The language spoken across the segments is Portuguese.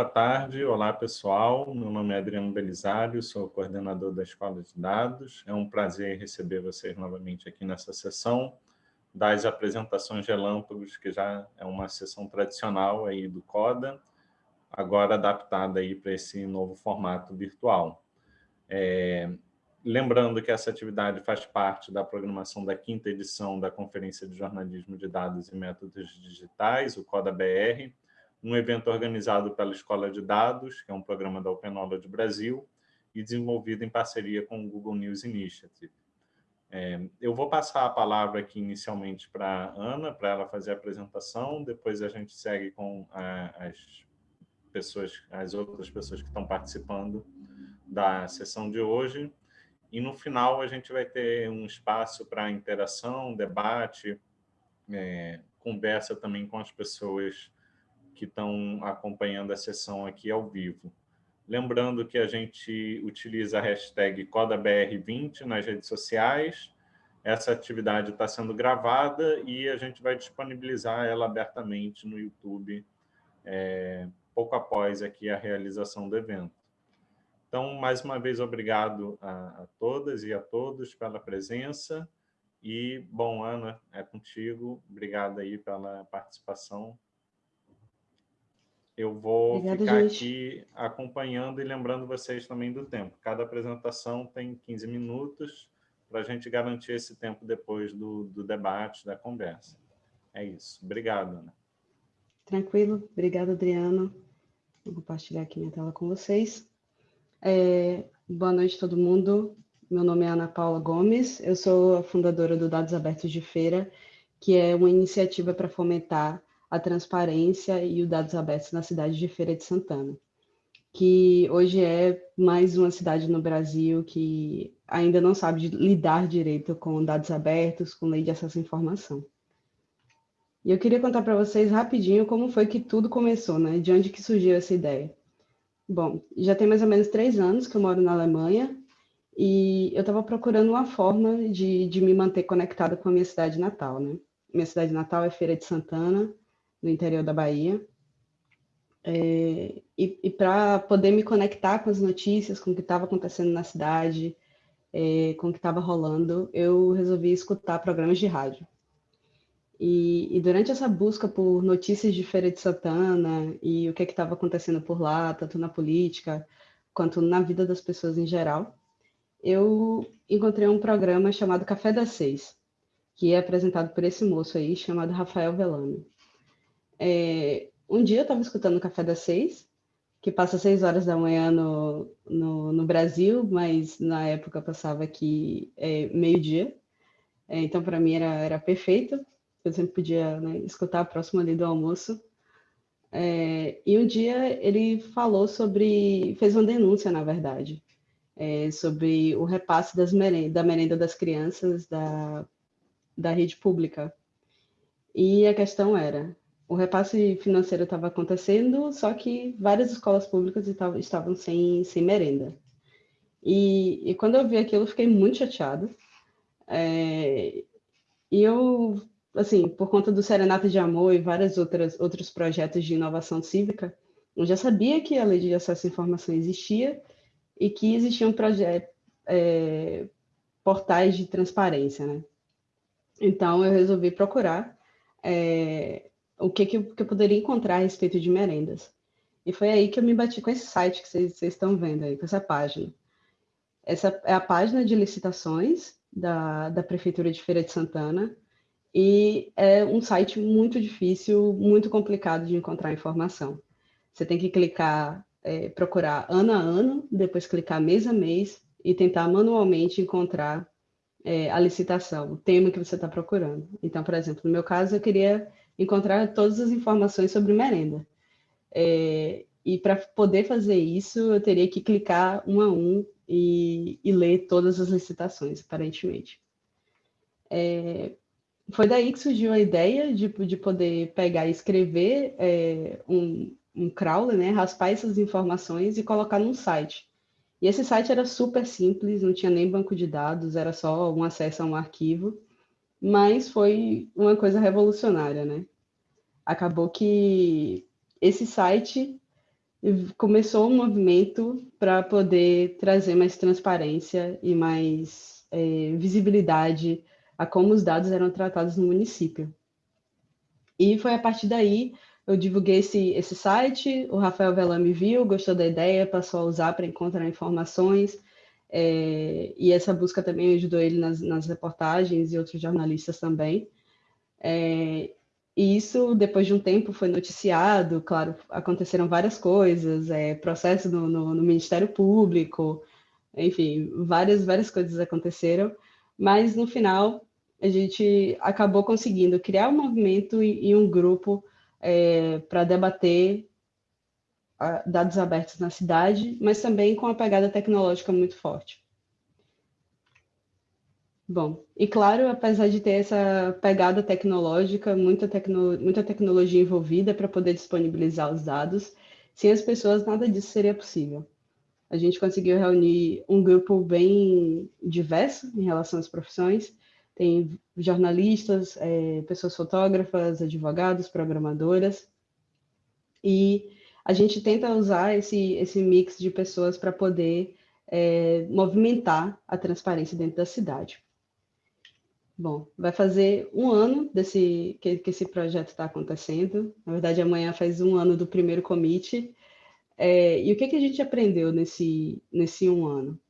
Boa tarde. Olá, pessoal. Meu nome é Adriano Belisário, sou coordenador da Escola de Dados. É um prazer receber vocês novamente aqui nessa sessão das apresentações relâmpagos, que já é uma sessão tradicional aí do CODA, agora adaptada aí para esse novo formato virtual. É, lembrando que essa atividade faz parte da programação da quinta edição da Conferência de Jornalismo de Dados e Métodos Digitais, o CODA-BR, um evento organizado pela Escola de Dados, que é um programa da Open Knowledge Brasil, e desenvolvido em parceria com o Google News Initiative. É, eu vou passar a palavra aqui inicialmente para a Ana, para ela fazer a apresentação, depois a gente segue com a, as pessoas, as outras pessoas que estão participando da sessão de hoje, e no final a gente vai ter um espaço para interação, debate, é, conversa também com as pessoas que estão acompanhando a sessão aqui ao vivo. Lembrando que a gente utiliza a hashtag CodaBR20 nas redes sociais. Essa atividade está sendo gravada e a gente vai disponibilizar ela abertamente no YouTube é, pouco após aqui a realização do evento. Então, mais uma vez, obrigado a, a todas e a todos pela presença. E, bom, Ana, é contigo. Obrigado aí pela participação. Eu vou Obrigada, ficar gente. aqui acompanhando e lembrando vocês também do tempo. Cada apresentação tem 15 minutos para a gente garantir esse tempo depois do, do debate, da conversa. É isso. Obrigado, Ana. Tranquilo. Obrigada, Adriano. Vou compartilhar aqui minha tela com vocês. É, boa noite, todo mundo. Meu nome é Ana Paula Gomes, eu sou a fundadora do Dados Abertos de Feira, que é uma iniciativa para fomentar a transparência e os dados abertos na cidade de Feira de Santana, que hoje é mais uma cidade no Brasil que ainda não sabe lidar direito com dados abertos, com lei de acesso à informação. E eu queria contar para vocês rapidinho como foi que tudo começou, né? De onde que surgiu essa ideia. Bom, já tem mais ou menos três anos que eu moro na Alemanha e eu estava procurando uma forma de, de me manter conectada com a minha cidade natal, né? Minha cidade natal é Feira de Santana, no interior da Bahia. É, e, e para poder me conectar com as notícias, com o que estava acontecendo na cidade, é, com o que estava rolando, eu resolvi escutar programas de rádio. E, e, durante essa busca por notícias de Feira de Santana e o que é estava acontecendo por lá, tanto na política quanto na vida das pessoas em geral, eu encontrei um programa chamado Café das Seis, que é apresentado por esse moço aí, chamado Rafael Velame. É, um dia eu estava escutando o Café das Seis, que passa seis horas da manhã no, no, no Brasil, mas na época passava aqui é, meio-dia. É, então, para mim, era, era perfeito eu sempre podia né, escutar próximo ali do almoço. É, e um dia ele falou sobre, fez uma denúncia, na verdade, é, sobre o repasse merenda, da merenda das crianças da, da rede pública. E a questão era, o repasse financeiro estava acontecendo, só que várias escolas públicas estavam, sem, sem merenda. E, e quando eu vi aquilo, eu fiquei muito chateada. É, e eu assim, por conta do Serenata de Amor e vários outros projetos de inovação cívica, eu já sabia que a lei de acesso à informação existia e que existiam projetos, é, portais de transparência, né? Então, eu resolvi procurar é, o que, que eu, que, eu, poderia encontrar a respeito de merendas. E foi aí que eu me bati com esse site que vocês estão vendo aí, com essa página. Essa é a página de licitações da, da Prefeitura de Feira de Santana, e é um site muito difícil, muito complicado de encontrar informação. Você tem que clicar, é, procurar ano a ano, depois clicar mês a mês e tentar manualmente encontrar é, a licitação, o tema que você está procurando. Então, por exemplo, no meu caso, eu queria encontrar todas as informações sobre merenda. É, e para poder fazer isso, eu teria que clicar um a um e, e ler todas as licitações, aparentemente. É, foi daí que surgiu a ideia de, de poder pegar e escrever é, um, um crawler, né, raspar essas informações e colocar num site. E esse site era super simples, não tinha nem banco de dados, era só um acesso a um arquivo, mas foi uma coisa revolucionária, né? Acabou que esse site começou um movimento para poder trazer mais transparência e mais é, visibilidade a como os dados eram tratados no município. E foi a partir daí eu divulguei esse, esse site, o Rafael Velame viu, gostou da ideia, passou a usar para encontrar informações, é, e essa busca também ajudou ele nas, nas reportagens e outros jornalistas também. É, e isso, depois de um tempo, foi noticiado, claro, aconteceram várias coisas, é, processo no, no, no, Ministério Público, enfim, várias, várias coisas aconteceram, mas no final a gente acabou conseguindo criar um movimento e, e um grupo é, para debater dados abertos na cidade, mas também com a pegada tecnológica muito forte. Bom, e claro, apesar de ter essa pegada tecnológica, muita, tecno, muita tecnologia envolvida para poder disponibilizar os dados, sem as pessoas nada disso seria possível. A gente conseguiu reunir um grupo bem diverso em relação às profissões, tem jornalistas, é, pessoas fotógrafas, advogados, programadoras, e a gente tenta usar esse, esse mix de pessoas para poder é, movimentar a transparência dentro da cidade. Bom, vai fazer um ano desse que, que esse projeto está acontecendo. Na verdade, amanhã faz um ano do primeiro commit. É, e o que, que a gente aprendeu nesse, nesse um ano?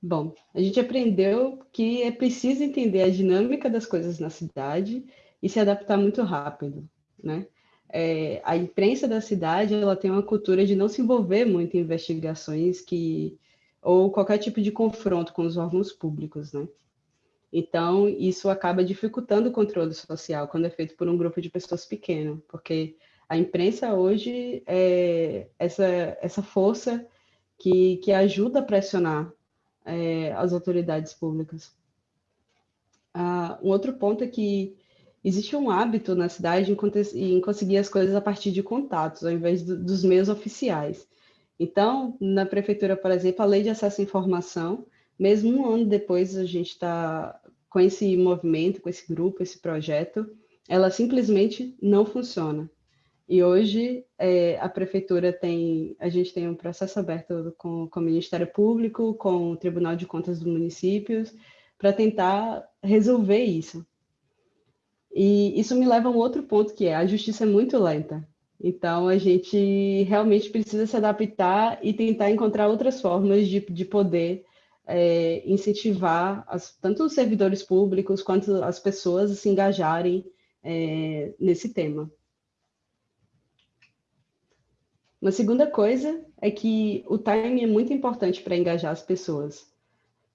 Bom, a gente aprendeu que é preciso entender a dinâmica das coisas na cidade e se adaptar muito rápido, né? É, a imprensa da cidade ela tem uma cultura de não se envolver muito em investigações que ou qualquer tipo de confronto com os órgãos públicos, né? Então, isso acaba dificultando o controle social quando é feito por um grupo de pessoas pequeno, porque a imprensa hoje é essa, essa força que, que ajuda a pressionar é, as autoridades públicas. Ah, um outro ponto é que existe um hábito na cidade em, em conseguir as coisas a partir de contatos, ao invés do, dos meios oficiais. Então, na prefeitura, por exemplo, a lei de acesso à informação mesmo um ano depois a gente está com esse movimento, com esse grupo, esse projeto, ela simplesmente não funciona. E hoje é, a prefeitura tem, a gente tem um processo aberto com, com o Ministério Público, com o Tribunal de Contas dos Municípios, para tentar resolver isso. E isso me leva a um outro ponto, que é a justiça é muito lenta. Então, a gente realmente precisa se adaptar e tentar encontrar outras formas de, de poder é, incentivar as, tanto os servidores públicos quanto as pessoas a se engajarem é, nesse tema. Uma segunda coisa é que o timing é muito importante para engajar as pessoas.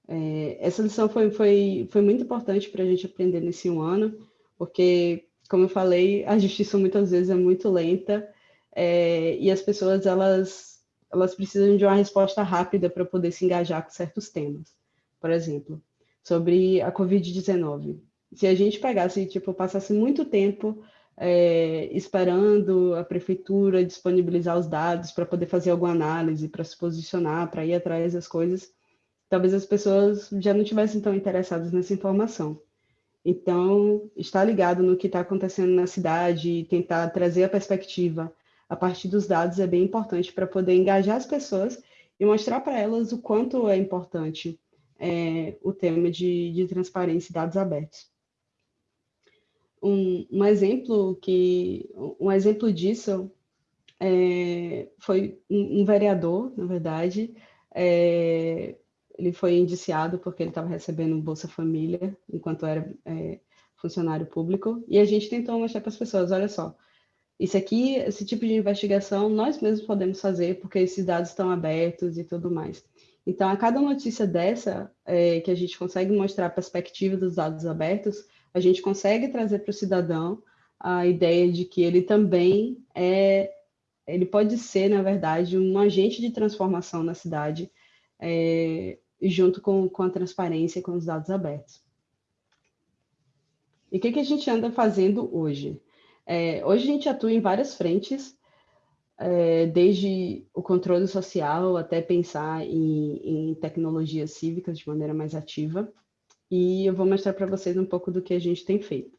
É, essa lição foi, foi, foi muito importante para a gente aprender nesse um ano, porque, como eu falei, a justiça muitas vezes é muito lenta é, e as pessoas elas elas precisam de uma resposta rápida para poder se engajar com certos temas. Por exemplo, sobre a Covid-19. Se a gente pegasse, tipo, passasse muito tempo é, esperando a prefeitura disponibilizar os dados para poder fazer alguma análise, para se posicionar, para ir atrás das coisas, talvez as pessoas já não tivessem tão interessadas nessa informação. Então, estar ligado no que está acontecendo na cidade e tentar trazer a perspectiva a partir dos dados é bem importante para poder engajar as pessoas e mostrar para elas o quanto é importante é, o tema de, de transparência e dados abertos. Um, um, exemplo que um exemplo disso é, foi um, um, vereador, na verdade, é, ele foi indiciado porque ele estava recebendo Bolsa Família enquanto era é, funcionário público e a gente tentou mostrar para as pessoas, olha só, isso aqui, esse tipo de investigação, nós mesmos podemos fazer, porque esses dados estão abertos e tudo mais. Então, a cada notícia dessa, é, que a gente consegue mostrar a perspectiva dos dados abertos, a gente consegue trazer para o cidadão a ideia de que ele também é, ele pode ser, na verdade, um agente de transformação na cidade, é, junto com, com a transparência e com os dados abertos. E o que, que a gente anda fazendo hoje? É, hoje a gente atua em várias frentes, é, desde o controle social até pensar em, em, tecnologias cívicas de maneira mais ativa. E eu vou mostrar para vocês um pouco do que a gente tem feito.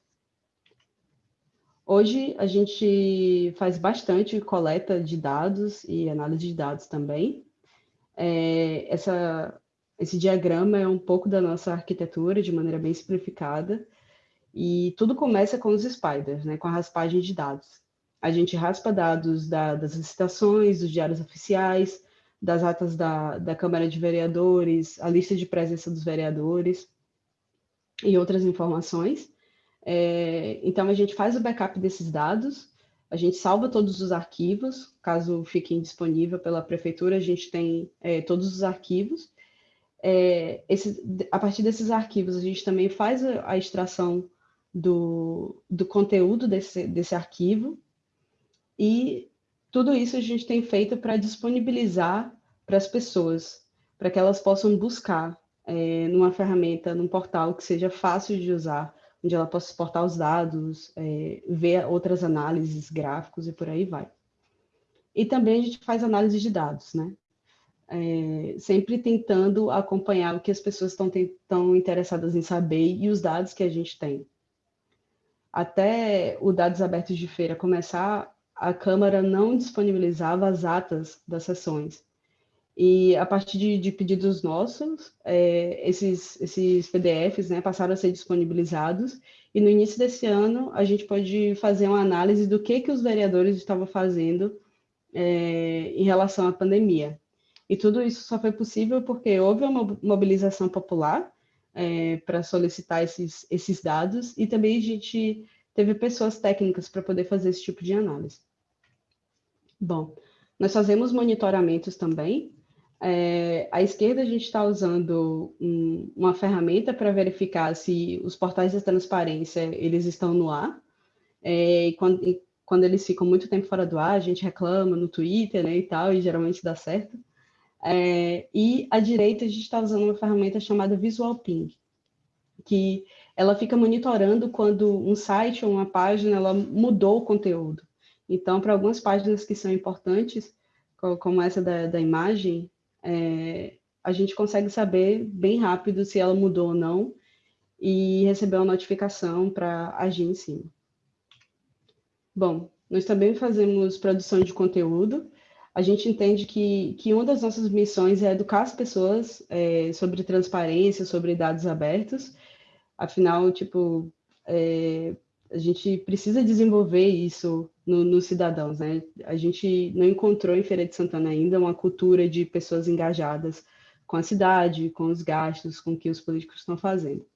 Hoje a gente faz bastante coleta de dados e análise de dados também. É, essa, esse diagrama é um pouco da nossa arquitetura de maneira bem simplificada. E tudo começa com os spiders, né, com a raspagem de dados. A gente raspa dados da, das licitações, dos diários oficiais, das atas da, da Câmara de Vereadores, a lista de presença dos vereadores e outras informações. É, então, a gente faz o backup desses dados, a gente salva todos os arquivos, caso fiquem disponível pela prefeitura, a gente tem é, todos os arquivos. É, esse, a partir desses arquivos, a gente também faz a, extração do, do conteúdo desse, desse arquivo, e tudo isso a gente tem feito para disponibilizar para as pessoas, para que elas possam buscar é, numa ferramenta, num portal que seja fácil de usar, onde ela possa exportar os dados, é, ver outras análises, gráficos e por aí vai. E também a gente faz análise de dados, né? É, sempre tentando acompanhar o que as pessoas estão interessadas em saber e os dados que a gente tem. Até o Dados Abertos de Feira começar, a Câmara não disponibilizava as atas das sessões. E a partir de, de pedidos nossos, é, esses, esses PDFs né, passaram a ser disponibilizados, e no início desse ano a gente pode fazer uma análise do que, que os vereadores estavam fazendo é, em relação à pandemia. E tudo isso só foi possível porque houve uma mobilização popular é, para solicitar esses, esses dados, e também a gente teve pessoas técnicas para poder fazer esse tipo de análise. Bom, nós fazemos monitoramentos também, é, à esquerda, a gente está usando um, uma ferramenta para verificar se os portais de transparência eles estão no ar. É, e quando, e quando, eles ficam muito tempo fora do ar, a gente reclama no Twitter né, e tal, e geralmente dá certo. É, e à direita, a gente está usando uma ferramenta chamada Visual Ping, que ela fica monitorando quando um site ou uma página ela mudou o conteúdo. Então, para algumas páginas que são importantes, como essa da, da imagem, é, a gente consegue saber bem rápido se ela mudou ou não e receber uma notificação para agir em cima. Bom, nós também fazemos produção de conteúdo. A gente entende que, que uma das nossas missões é educar as pessoas é, sobre transparência, sobre dados abertos. Afinal, tipo, é, a gente precisa desenvolver isso nos no cidadãos, né? A gente não encontrou em Feira de Santana ainda uma cultura de pessoas engajadas com a cidade, com os gastos, com o que os políticos estão fazendo.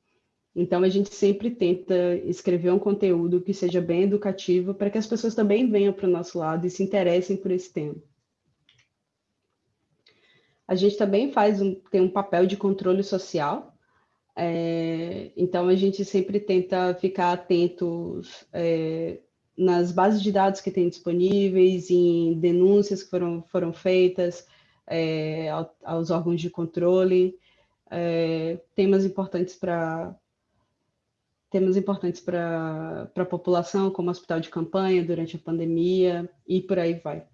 Então, a gente sempre tenta escrever um conteúdo que seja bem educativo para que as pessoas também venham para o nosso lado e se interessem por esse tema. A gente também faz um, tem um papel de controle social, é, então a gente sempre tenta ficar atentos é, nas bases de dados que tem disponíveis, em denúncias que foram, foram feitas é, aos órgãos de controle, é, temas importantes para temas importantes para a população, como hospital de campanha durante a pandemia e por aí vai.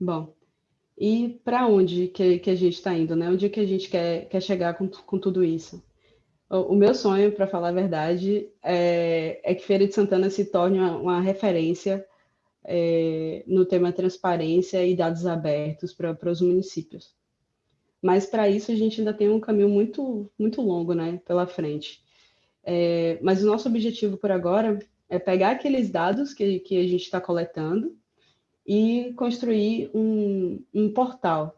Bom, e para onde que, que a gente está indo, né? Onde que a gente quer, quer chegar com, com tudo isso? O, meu sonho, para falar a verdade, é, é, que Feira de Santana se torne uma, uma referência é, no tema transparência e dados abertos para os municípios. Mas para isso a gente ainda tem um caminho muito, muito longo né, pela frente. É, mas o nosso objetivo por agora é pegar aqueles dados que, que a gente está coletando e construir um, um portal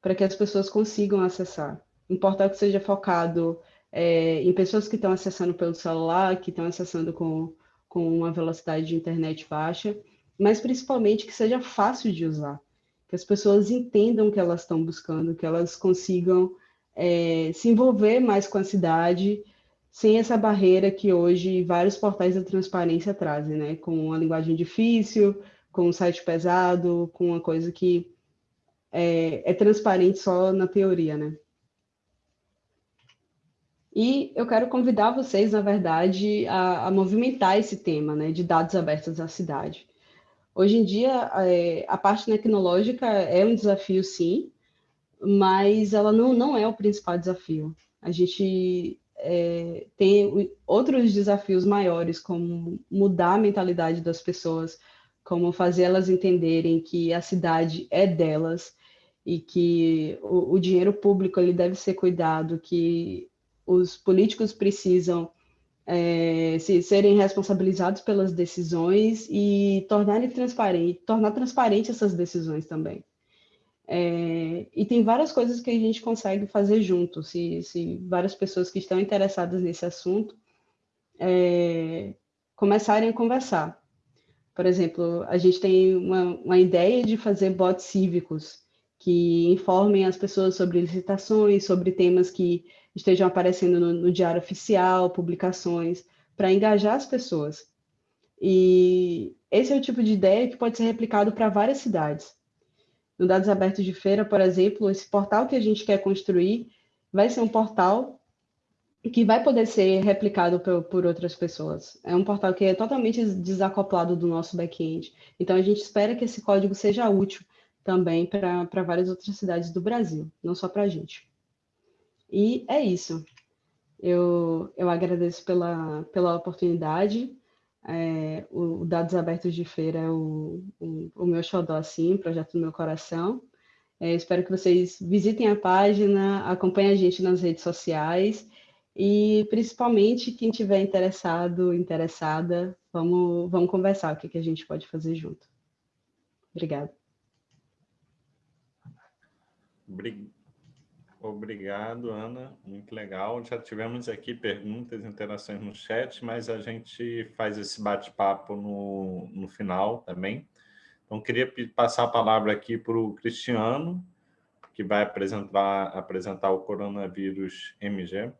para que as pessoas consigam acessar. Um portal que seja focado é, em pessoas que estão acessando pelo celular, que estão acessando com, com uma velocidade de internet baixa, mas principalmente que seja fácil de usar, que as pessoas entendam o que elas estão buscando, que elas consigam é, se envolver mais com a cidade, sem essa barreira que hoje vários portais da transparência trazem, né? Com uma linguagem difícil, com um site pesado, com uma coisa que é, é transparente só na teoria, né? E eu quero convidar vocês, na verdade, a, a movimentar esse tema né, de dados abertos à cidade. Hoje em dia, é, a parte tecnológica é um desafio, sim, mas ela não, não é o principal desafio. A gente é, tem outros desafios maiores, como mudar a mentalidade das pessoas, como fazer elas entenderem que a cidade é delas e que o, o dinheiro público ele deve ser cuidado, que os políticos precisam é, se, serem responsabilizados pelas decisões e tornarem transparente, tornar transparente essas decisões também. É, e tem várias coisas que a gente consegue fazer junto, se, se várias pessoas que estão interessadas nesse assunto é, começarem a conversar. Por exemplo, a gente tem uma, uma ideia de fazer bots cívicos que informem as pessoas sobre licitações, sobre temas que estejam aparecendo no, no diário oficial, publicações, para engajar as pessoas. E esse é o tipo de ideia que pode ser replicado para várias cidades. No Dados Abertos de Feira, por exemplo, esse portal que a gente quer construir vai ser um portal que vai poder ser replicado por, por, outras pessoas. É um portal que é totalmente desacoplado do nosso back-end. Então, a gente espera que esse código seja útil também para várias outras cidades do Brasil, não só para a gente. E é isso. Eu, eu agradeço pela, pela oportunidade. É, o, Dados Abertos de Feira é o, o, o meu xodó, assim, projeto do meu coração. É, espero que vocês visitem a página, acompanhem a gente nas redes sociais e, principalmente, quem tiver interessado, interessada, vamos, vamos conversar o que, que a gente pode fazer junto. Obrigada. Obrigado, Ana. Muito legal. Já tivemos aqui perguntas, interações no chat, mas a gente faz esse bate-papo no, no final também. Então, queria passar a palavra aqui para o Cristiano, que vai apresentar, apresentar o Coronavírus MG,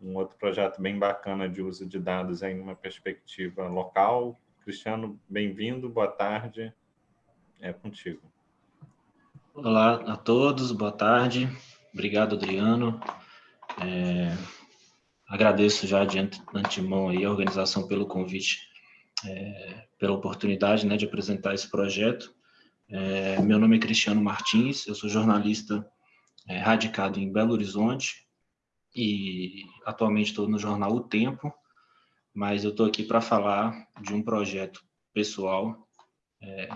um outro projeto bem bacana de uso de dados em uma perspectiva local. Cristiano, bem-vindo, boa tarde, é contigo. Olá a todos, boa tarde. Obrigado, Adriano. É, agradeço já de antemão aí a organização pelo convite, é, pela oportunidade né, de apresentar esse projeto. É, meu nome é Cristiano Martins, eu sou jornalista é, radicado em Belo Horizonte e atualmente estou no jornal O Tempo, mas eu estou aqui para falar de um projeto pessoal é,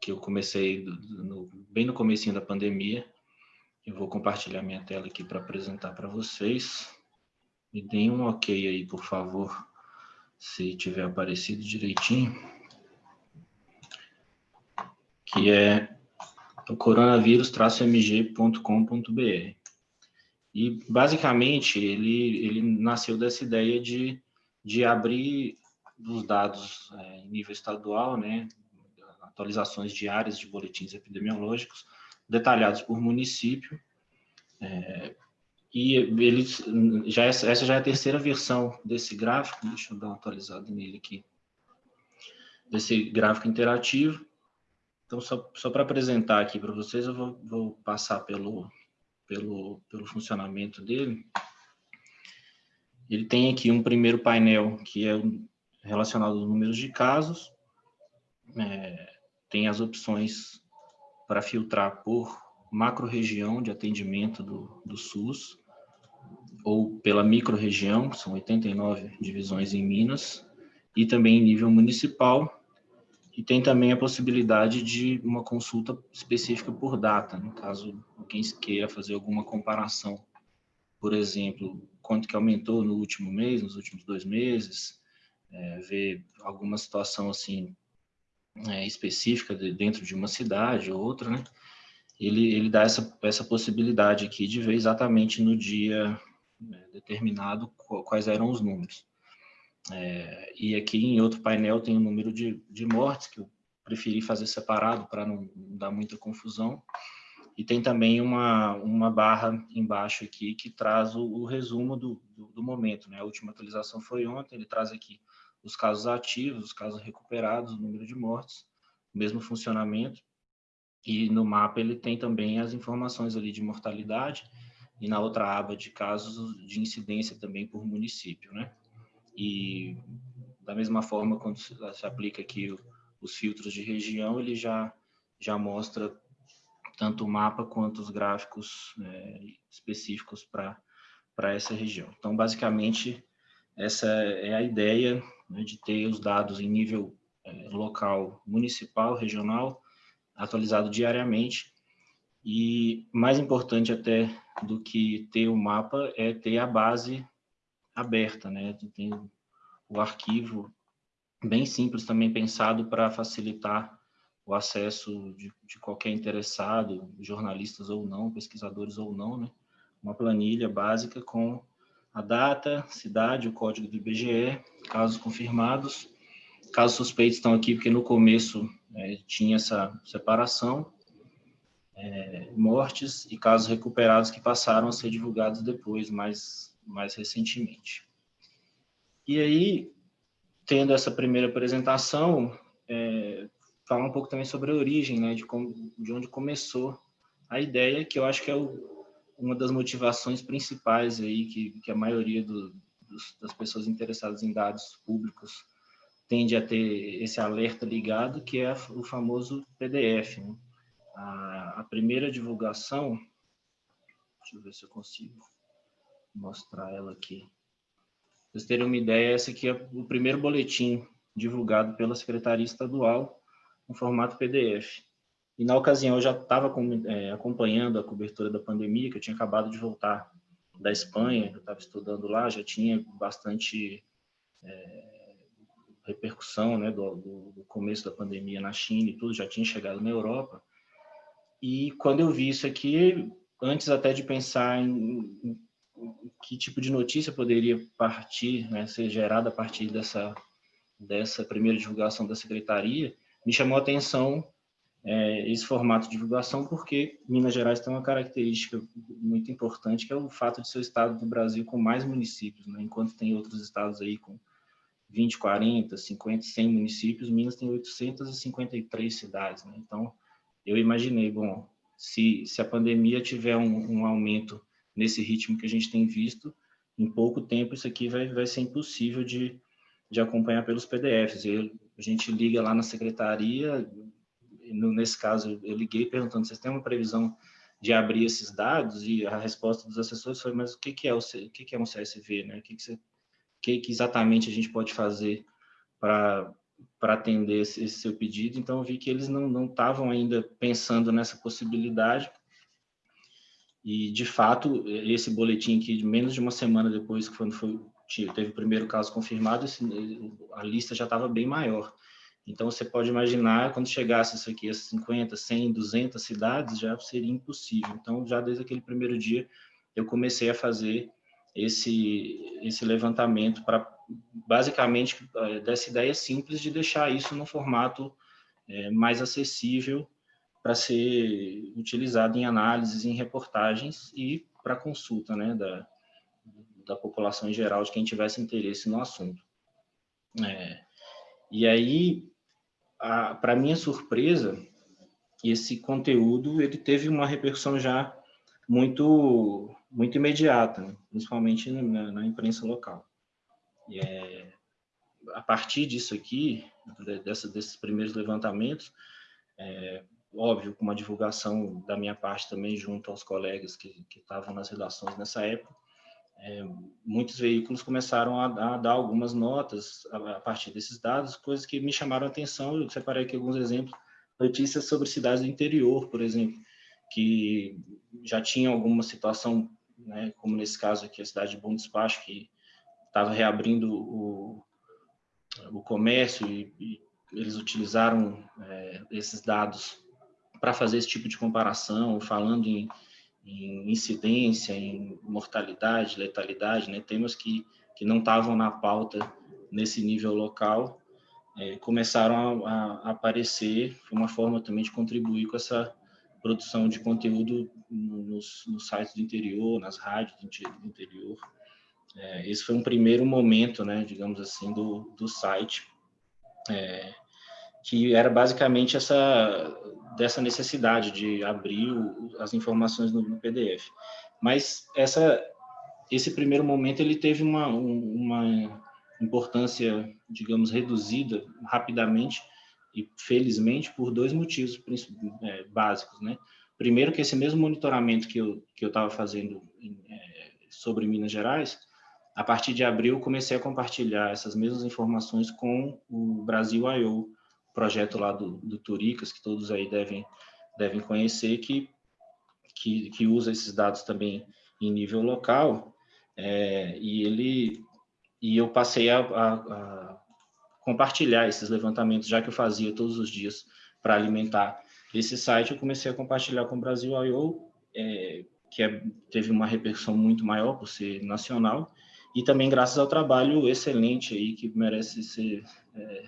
que eu comecei no, bem no comecinho da pandemia, eu vou compartilhar minha tela aqui para apresentar para vocês. Me deem um ok aí, por favor, se tiver aparecido direitinho. Que é o coronavírus-mg.com.br. E, basicamente, ele, ele nasceu dessa ideia de, de abrir os dados é, em nível estadual, né, atualizações diárias de boletins epidemiológicos, detalhados por município, é, e eles já essa já é a terceira versão desse gráfico, deixa eu dar uma atualizada nele aqui, desse gráfico interativo. Então, só, só para apresentar aqui para vocês, eu vou, vou, passar pelo, pelo, pelo funcionamento dele. Ele tem aqui um primeiro painel que é relacionado aos números de casos, é, tem as opções para filtrar por macro-região de atendimento do, do SUS, ou pela micro-região, são 89 divisões em Minas, e também em nível municipal, e tem também a possibilidade de uma consulta específica por data, no caso alguém queira fazer alguma comparação, por exemplo, quanto que aumentou no último mês, nos últimos dois meses, é, ver alguma situação assim é, específica de, dentro de uma cidade ou outra, né? Ele, ele dá essa, essa possibilidade aqui de ver exatamente no dia né, determinado quais eram os números. É, e aqui em outro painel tem o número de, de mortes, que eu preferi fazer separado para não, dar muita confusão. E tem também uma, uma barra embaixo aqui que traz o, o resumo do, do, do, momento. Né? A última atualização foi ontem, ele traz aqui os casos ativos, os casos recuperados, o número de mortes, mesmo funcionamento. E no mapa ele tem também as informações ali de mortalidade e na outra aba de casos de incidência também por município, né? E da mesma forma, quando se aplica aqui os filtros de região, ele já, já mostra tanto o mapa quanto os gráficos é, específicos para essa região. Então, basicamente, essa é a ideia né, de ter os dados em nível é, local, municipal, regional, atualizado diariamente. E mais importante até do que ter o mapa é ter a base aberta, né? Tem o arquivo bem simples também pensado para facilitar o acesso de, de, qualquer interessado, jornalistas ou não, pesquisadores ou não, né? Uma planilha básica com a data, cidade, o código do IBGE, casos confirmados. Casos suspeitos estão aqui porque no começo é, tinha essa separação, é, mortes e casos recuperados que passaram a ser divulgados depois, mais, mais recentemente. E aí, tendo essa primeira apresentação, é, falar um pouco também sobre a origem, né, de, como, de onde começou a ideia, que eu acho que é o, uma das motivações principais aí que, que a maioria do, dos, das pessoas interessadas em dados públicos tende a ter esse alerta ligado, que é o famoso PDF. Né? A, a primeira divulgação, deixa eu ver se eu consigo mostrar ela aqui. Pra vocês terem uma ideia, esse aqui é o primeiro boletim divulgado pela Secretaria Estadual no formato PDF. E na ocasião eu já estava é, acompanhando a cobertura da pandemia, que eu tinha acabado de voltar da Espanha, eu estava estudando lá, já tinha bastante é, repercussão né, do, do, começo da pandemia na China e tudo, já tinha chegado na Europa. E quando eu vi isso aqui, antes até de pensar em, em que tipo de notícia poderia partir, né, ser gerada a partir dessa, dessa primeira divulgação da secretaria, me chamou a atenção é, esse formato de divulgação, porque Minas Gerais tem uma característica muito importante, que é o fato de ser o estado do Brasil com mais municípios, né? enquanto tem outros estados aí com 20, 40, 50, 100 municípios, Minas tem 853 cidades. Né? Então, eu imaginei, bom, se, se a pandemia tiver um, um aumento nesse ritmo que a gente tem visto, em pouco tempo isso aqui vai, vai ser impossível de, de acompanhar pelos PDFs. A gente liga lá na secretaria, no, nesse caso, eu liguei perguntando, vocês têm uma previsão de abrir esses dados? E a resposta dos assessores foi, mas o que, que, é, o, o que, que é um CSV? Né? O que, que, você, que, que exatamente a gente pode fazer para para atender esse, esse, seu pedido, então eu vi que eles não estavam ainda pensando nessa possibilidade, e de fato, esse boletim aqui, menos de uma semana depois, quando foi, teve o primeiro caso confirmado, esse, a lista já estava bem maior. Então, você pode imaginar, quando chegasse isso aqui a 50, 100, 200 cidades, já seria impossível. Então, já desde aquele primeiro dia, eu comecei a fazer esse, esse levantamento para, basicamente, eh, dessa ideia simples de deixar isso no formato é, mais acessível para ser utilizado em análises, em reportagens e para consulta né, da, da população em geral, de quem tivesse interesse no assunto. É, e aí, para minha surpresa, esse conteúdo ele teve uma repercussão já muito muito imediata, né? principalmente na, na, imprensa local. E é, a partir disso aqui, dessa, desses primeiros levantamentos, é, óbvio, com uma divulgação da minha parte também junto aos colegas que, estavam nas redações nessa época, é, muitos veículos começaram a, a, dar algumas notas a, a, partir desses dados, coisas que me chamaram a atenção. Eu separei aqui alguns exemplos, notícias sobre cidades do interior, por exemplo, que já tinham alguma situação, né, como nesse caso aqui, a cidade de Bom Despacho, que estava reabrindo o, o comércio e, e eles utilizaram é, esses dados para fazer esse tipo de comparação, falando em em incidência, em mortalidade, letalidade, né, temas que, que não estavam na pauta nesse nível local, é, começaram a, a, aparecer, foi uma forma também de contribuir com essa produção de conteúdo nos, nos sites do interior, nas rádios do interior. É, esse foi um primeiro momento, né, digamos assim, do, do site, é, que era basicamente essa dessa necessidade de abrir o, as informações no, no, PDF. Mas essa esse primeiro momento ele teve uma uma importância, digamos, reduzida rapidamente e felizmente por dois motivos é, básicos, né? Primeiro que esse mesmo monitoramento que eu que eu estava fazendo em, é, sobre Minas Gerais, a partir de abril comecei a compartilhar essas mesmas informações com o Brasil I.O., projeto lá do, do Turicas, que todos aí devem, devem conhecer, que, que, que usa esses dados também em nível local, é, e ele e eu passei a, a, a, compartilhar esses levantamentos, já que eu fazia todos os dias para alimentar esse site, eu comecei a compartilhar com o Brasil I.O., é, que é, teve uma repercussão muito maior por ser nacional, e também graças ao trabalho excelente aí, que merece ser é,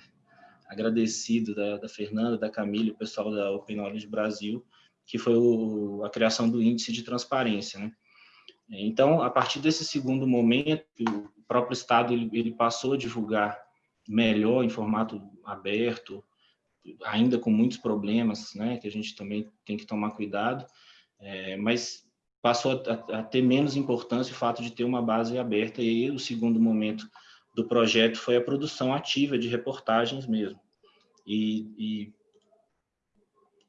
agradecido da, da, Fernanda, da Camila, o pessoal da Open Knowledge Brasil, que foi o, a criação do índice de transparência, né? Então, a partir desse segundo momento, o próprio Estado ele, ele passou a divulgar melhor em formato aberto, ainda com muitos problemas, né, que a gente também tem que tomar cuidado, é, mas passou a, a, ter menos importância o fato de ter uma base aberta, e o segundo momento do projeto foi a produção ativa de reportagens mesmo. E, e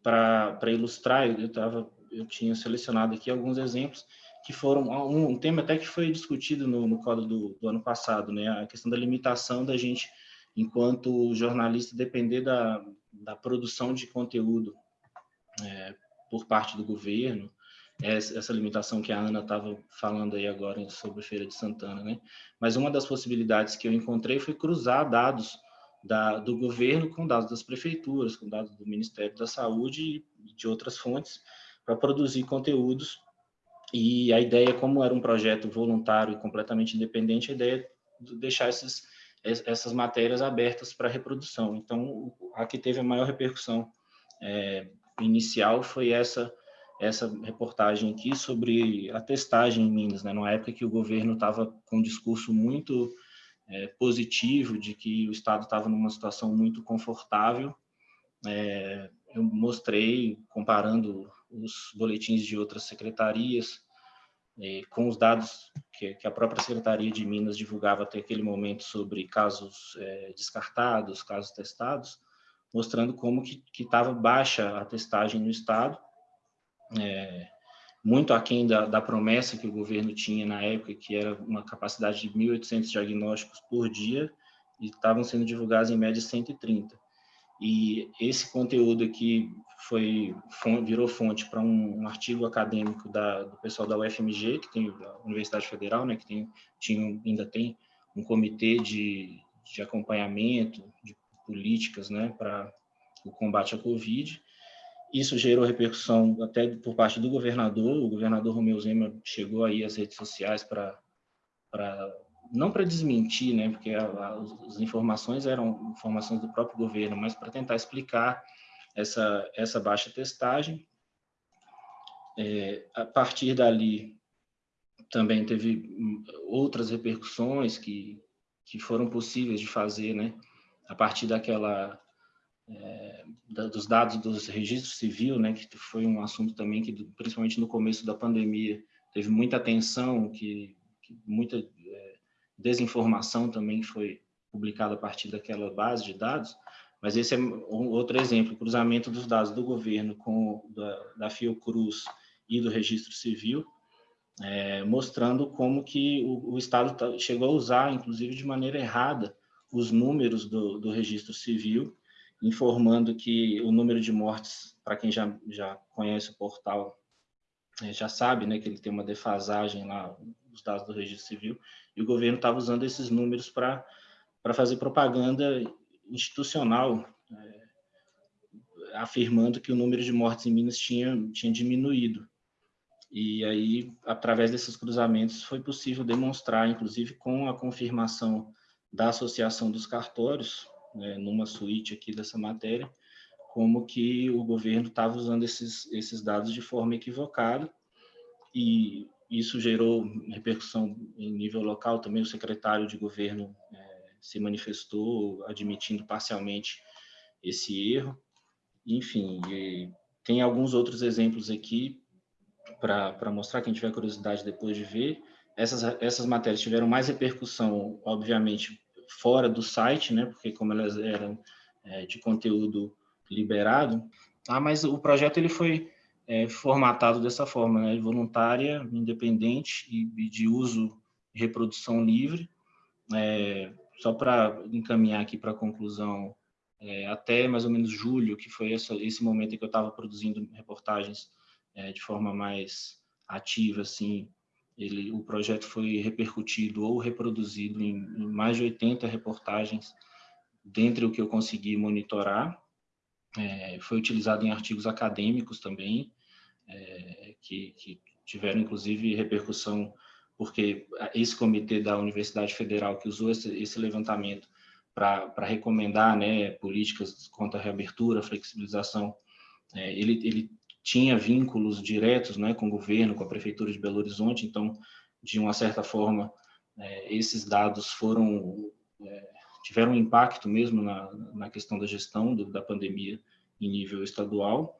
para ilustrar, eu, tava, eu tinha selecionado aqui alguns exemplos que foram um, um tema até que foi discutido no, no código do, do ano passado, né, a questão da limitação da gente enquanto jornalista depender da, da produção de conteúdo é, por parte do governo, essa limitação que a Ana estava falando aí agora sobre Feira de Santana, né? Mas uma das possibilidades que eu encontrei foi cruzar dados da, do governo com dados das prefeituras, com dados do Ministério da Saúde e de outras fontes para produzir conteúdos. E a ideia, como era um projeto voluntário e completamente independente, a ideia é deixar esses essas matérias abertas para reprodução. Então, a que teve a maior repercussão é, inicial foi essa essa reportagem aqui sobre a testagem em Minas, né? numa época que o governo estava com um discurso muito é, positivo de que o Estado estava numa situação muito confortável. É, eu mostrei, comparando os boletins de outras secretarias, com os dados que, que, a própria Secretaria de Minas divulgava até aquele momento sobre casos é, descartados, casos testados, mostrando como que estava baixa a testagem no Estado, é, muito aquém da, da promessa que o governo tinha na época, que era uma capacidade de 1.800 diagnósticos por dia, e estavam sendo divulgados em média 130. E esse conteúdo aqui foi virou fonte para um, um, artigo acadêmico da, do pessoal da UFMG, que tem a Universidade Federal, né, que tem, tinha, ainda tem um comitê de, de acompanhamento de políticas né, para o combate à Covid. Isso gerou repercussão até por parte do governador. O governador Romeu Zema chegou aí às redes sociais para não para desmentir, né, porque as informações eram informações do próprio governo, mas para tentar explicar essa, essa baixa testagem. É, a partir dali, também teve outras repercussões que, que foram possíveis de fazer, né, a partir daquela dos dados dos registros civil, né, que foi um assunto também que, principalmente no começo da pandemia, teve muita atenção, que, que muita é, desinformação também foi publicada a partir daquela base de dados, mas esse é um outro exemplo, cruzamento dos dados do governo com da, da Fiocruz e do Registro Civil, é, mostrando como que o, o, Estado tá, chegou a usar, inclusive de maneira errada, os números do, do Registro Civil, informando que o número de mortes, para quem já, já conhece o portal, é, já sabe né, que ele tem uma defasagem lá, os dados do Registro Civil, e o governo estava usando esses números para fazer propaganda institucional, é, afirmando que o número de mortes em Minas tinha, tinha diminuído. E aí, através desses cruzamentos, foi possível demonstrar, inclusive com a confirmação da Associação dos Cartórios, né, numa suíte aqui dessa matéria, como que o governo estava usando esses, esses dados de forma equivocada, e isso gerou repercussão em nível local, também o secretário de governo é, se manifestou admitindo parcialmente esse erro. Enfim, tem alguns outros exemplos aqui para mostrar, quem tiver curiosidade depois de ver. Essas, essas matérias tiveram mais repercussão, obviamente, fora do site, né, porque como elas eram é, de conteúdo liberado, ah, mas o projeto ele foi é formatado dessa forma, né? voluntária, independente e, e de uso e reprodução livre. É, só para encaminhar aqui para a conclusão, é, até mais ou menos julho, que foi essa, esse momento em que eu estava produzindo reportagens é, de forma mais ativa, assim, ele, o projeto foi repercutido ou reproduzido em, em mais de 80 reportagens, dentre o que eu consegui monitorar, é, foi utilizado em artigos acadêmicos também, é, que, que, tiveram inclusive repercussão, porque esse comitê da Universidade Federal que usou esse, esse levantamento para recomendar né, políticas contra a reabertura, flexibilização, é, ele, ele tinha vínculos diretos né, com o governo, com a Prefeitura de Belo Horizonte, então, de uma certa forma, é, esses dados foram é, tiveram um impacto mesmo na, na questão da gestão do, da pandemia em nível estadual.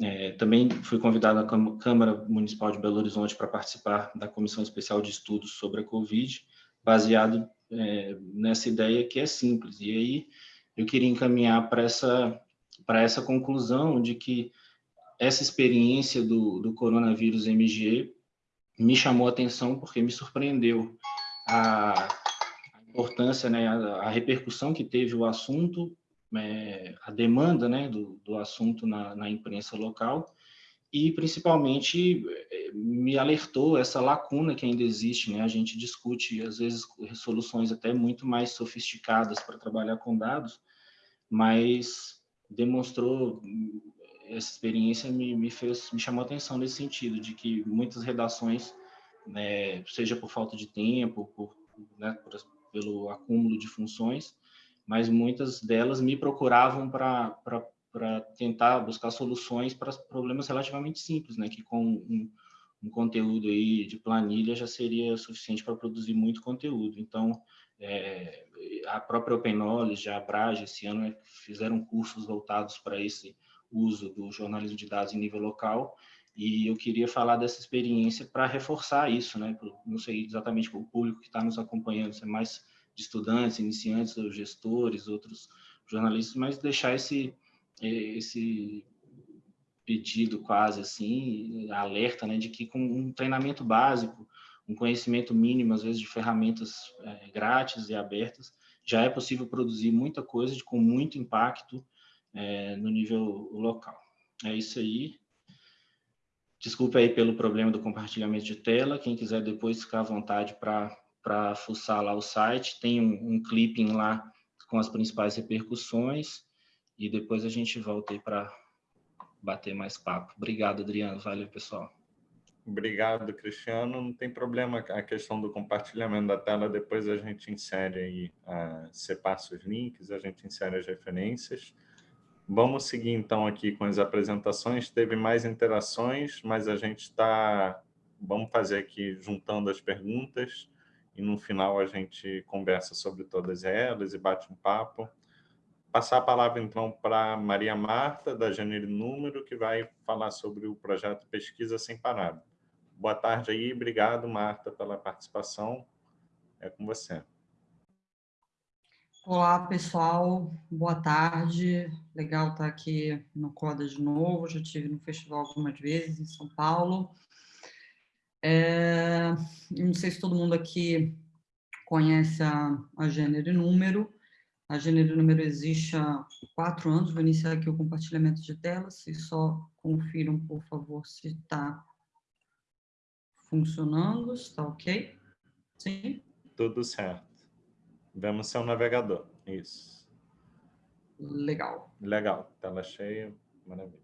É, também fui convidado à Câmara Municipal de Belo Horizonte para participar da Comissão Especial de Estudos sobre a Covid, baseado é, nessa ideia que é simples. E aí eu queria encaminhar para essa, essa conclusão de que essa experiência do, do coronavírus MG me chamou a atenção porque me surpreendeu a, importância, né, a, a, repercussão que teve o assunto, é, a demanda né, do, do assunto na, na, imprensa local e, principalmente, é, me alertou essa lacuna que ainda existe. Né? A gente discute, às vezes, soluções até muito mais sofisticadas para trabalhar com dados, mas demonstrou essa experiência me, me fez me chamou a atenção nesse sentido de que muitas redações né, seja por falta de tempo por, né, por pelo acúmulo de funções, mas muitas delas me procuravam para tentar buscar soluções para problemas relativamente simples, né, que com um, um conteúdo aí de planilha já seria suficiente para produzir muito conteúdo. Então, é, a própria Open Knowledge, a Abrage, esse ano né, fizeram cursos voltados para esse uso do jornalismo de dados em nível local, e eu queria falar dessa experiência para reforçar isso, né? Não sei exatamente o público que está nos acompanhando, se é mais de estudantes, iniciantes, ou gestores, outros jornalistas, mas deixar esse esse pedido quase assim, alerta, né, de que com um treinamento básico, um conhecimento mínimo, às vezes, de ferramentas é, grátis e abertas, já é possível produzir muita coisa de, com muito impacto é, no nível local. É isso aí. Desculpe aí pelo problema do compartilhamento de tela. Quem quiser depois ficar à vontade para fuçar lá o site. Tem um, um clipping lá com as principais repercussões. E depois a gente volta aí para bater mais papo. Obrigado, Adriano. Valeu, pessoal. Obrigado, Cristiano. Não tem problema a questão do compartilhamento da tela. Depois a gente insere aí, uh, você passa os links, a gente insere as referências. Vamos seguir, então, aqui com as apresentações. Teve mais interações, mas a gente está... Vamos fazer aqui, juntando as perguntas, e no final a gente conversa sobre todas elas e bate um papo. Passar a palavra, então, para Maria Marta, da Janeiro Número, que vai falar sobre o projeto Pesquisa Sem Parada. Boa tarde aí, obrigado, Marta, pela participação. É com você. Olá, pessoal. Boa tarde. Legal estar aqui no Coda de novo. Já tive no festival algumas vezes em São Paulo. É, não sei se todo mundo aqui conhece a, a Gênero e Número. A Gênero e Número existe há quatro anos. Vou iniciar aqui o compartilhamento de tela. Vocês só confiram, por favor, se está funcionando, está ok? Sim? Tudo certo. Vemos seu navegador, isso. Legal. Legal, tela cheia, maravilha.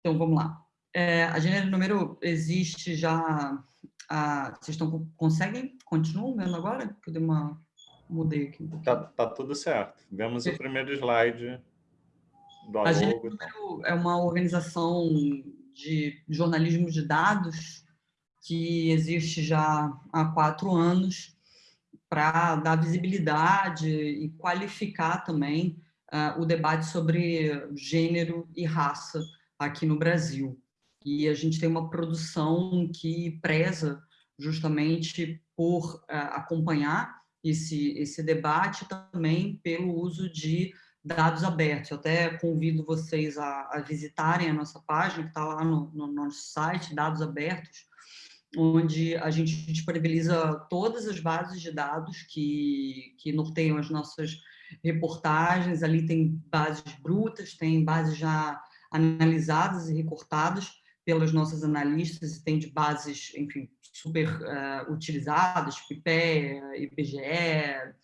Então, vamos lá. É, a gênero número existe já... A, vocês estão, conseguem? Continuam vendo agora? Que eu dei uma... Mudei aqui um. Tá, tá tudo certo. Vemos o primeiro slide do A gênero é uma organização de jornalismo de dados que existe já há quatro anos para dar visibilidade e qualificar também uh, o debate sobre gênero e raça aqui no Brasil. E a gente tem uma produção que preza justamente por uh, acompanhar esse, esse debate também pelo uso de dados abertos. Eu até convido vocês a, a visitarem a nossa página, que está lá no, no, nosso site, Dados Abertos, onde a gente disponibiliza todas as bases de dados que, que norteiam as nossas reportagens. Ali tem bases brutas, tem bases já analisadas e recortadas pelas nossas analistas, e tem de bases, enfim, super uh, utilizadas, tipo IPE, IBGE,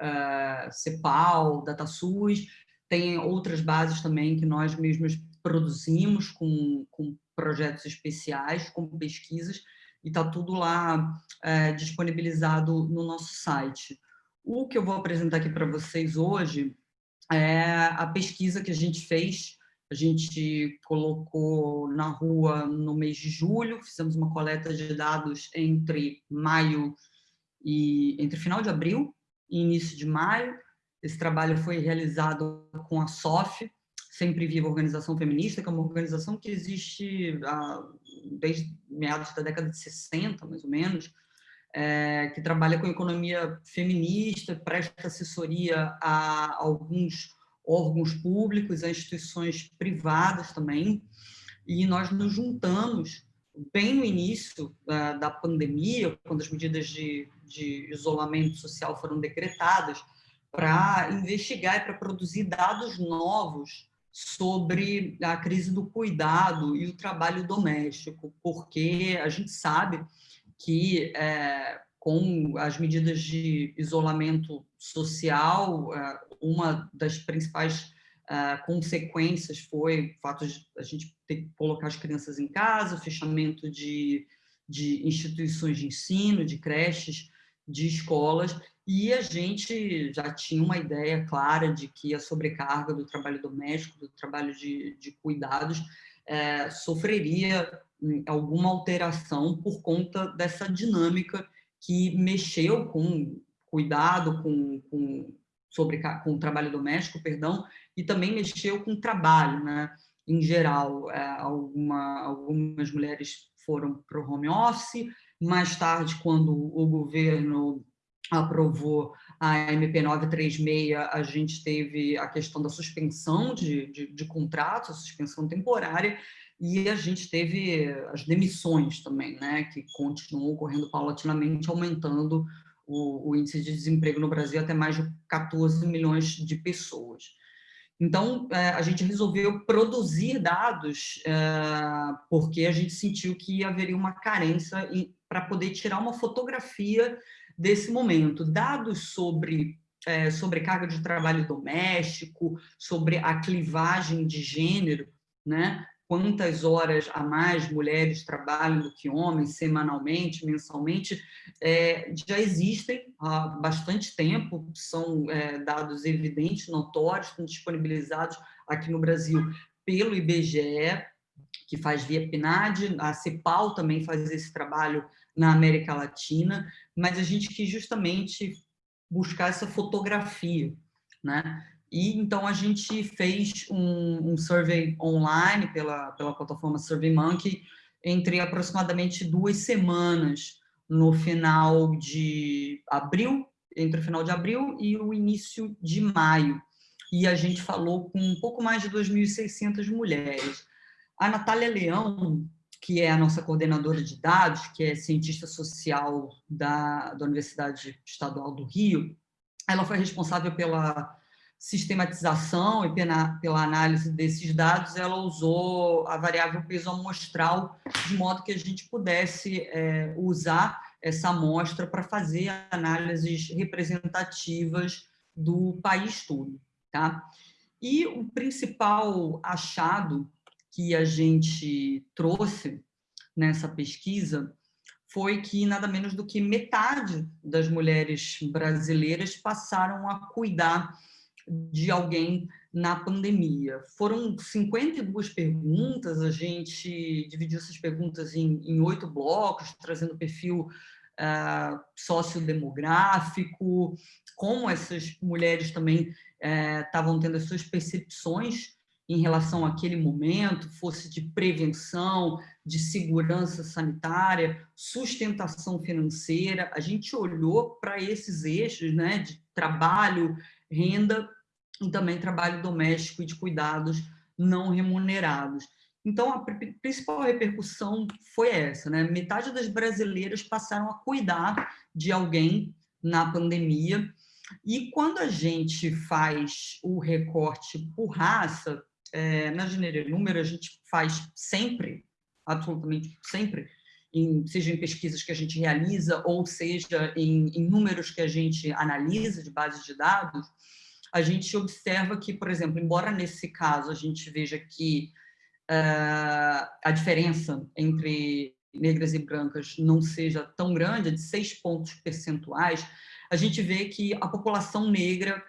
uh, CEPAL, DataSUS, tem outras bases também que nós mesmos produzimos com, com projetos especiais, com pesquisas, e está tudo lá é, disponibilizado no nosso site. O que eu vou apresentar aqui para vocês hoje é a pesquisa que a gente fez, a gente colocou na rua no mês de julho, fizemos uma coleta de dados entre maio e entre final de abril início de maio. Esse trabalho foi realizado com a SOF, Sempre Viva Organização Feminista, que é uma organização que existe desde meados da década de 60, mais ou menos, é, que trabalha com economia feminista, presta assessoria a alguns órgãos públicos, a instituições privadas também, e nós nos juntamos bem no início uh, da pandemia, quando as medidas de, de isolamento social foram decretadas, para investigar e para produzir dados novos sobre a crise do cuidado e o trabalho doméstico, porque a gente sabe que é, com as medidas de isolamento social, é, uma das principais uh, consequências foi o fato de a gente ter que colocar as crianças em casa, fechamento de, de instituições de ensino, de creches, de escolas, e a gente já tinha uma ideia clara de que a sobrecarga do trabalho doméstico, do trabalho de, de cuidados, é, sofreria hum, alguma alteração por conta dessa dinâmica que mexeu com cuidado, com, com, sobre, com o trabalho doméstico, perdão, e também mexeu com o trabalho, né? Em geral, é, alguma, algumas mulheres foram para o home office, mais tarde, quando o governo aprovou a MP 936, a gente teve a questão da suspensão de, de, de contratos, suspensão temporária, e a gente teve as demissões também, né, que continuam ocorrendo paulatinamente, aumentando o, o, índice de desemprego no Brasil até mais de 14 milhões de pessoas. Então, é, a gente resolveu produzir dados é, porque a gente sentiu que haveria uma carência para poder tirar uma fotografia desse momento. Dados sobre é, sobrecarga de trabalho doméstico, sobre a clivagem de gênero, né? quantas horas a mais mulheres trabalham do que homens, semanalmente, mensalmente, é, já existem há bastante tempo, são é, dados evidentes, notórios, disponibilizados aqui no Brasil pelo IBGE, que faz via PNAD, a CEPAL também faz esse trabalho na América Latina, mas a gente quis justamente buscar essa fotografia, né? E então a gente fez um, um survey online pela, pela plataforma SurveyMonkey entre aproximadamente duas semanas no final de abril, entre o final de abril e o início de maio. E a gente falou com um pouco mais de 2.600 mulheres. A Natália Leão, que é a nossa coordenadora de dados, que é cientista social da, da Universidade Estadual do Rio, ela foi responsável pela sistematização e pela, pela análise desses dados, ela usou a variável peso amostral, de modo que a gente pudesse é, usar essa amostra para fazer análises representativas do país todo. Tá? E o principal achado que a gente trouxe nessa pesquisa foi que nada menos do que metade das mulheres brasileiras passaram a cuidar de alguém na pandemia. Foram 52 perguntas, a gente dividiu essas perguntas em oito blocos, trazendo perfil uh, sociodemográfico, como essas mulheres também estavam uh, tendo as suas percepções em relação àquele momento, fosse de prevenção, de segurança sanitária, sustentação financeira. A gente olhou para esses eixos né, de trabalho, renda e também trabalho doméstico e de cuidados não remunerados. Então, a principal repercussão foi essa, né? Metade das brasileiras passaram a cuidar de alguém na pandemia, e quando a gente faz o recorte por raça, é, na Gênero Número, a gente faz sempre, absolutamente sempre, em, seja em pesquisas que a gente realiza, ou seja em, em números que a gente analisa de bases de dados, a gente observa que, por exemplo, embora nesse caso a gente veja que uh, a diferença entre negras e brancas não seja tão grande, de seis pontos percentuais, a gente vê que a população negra,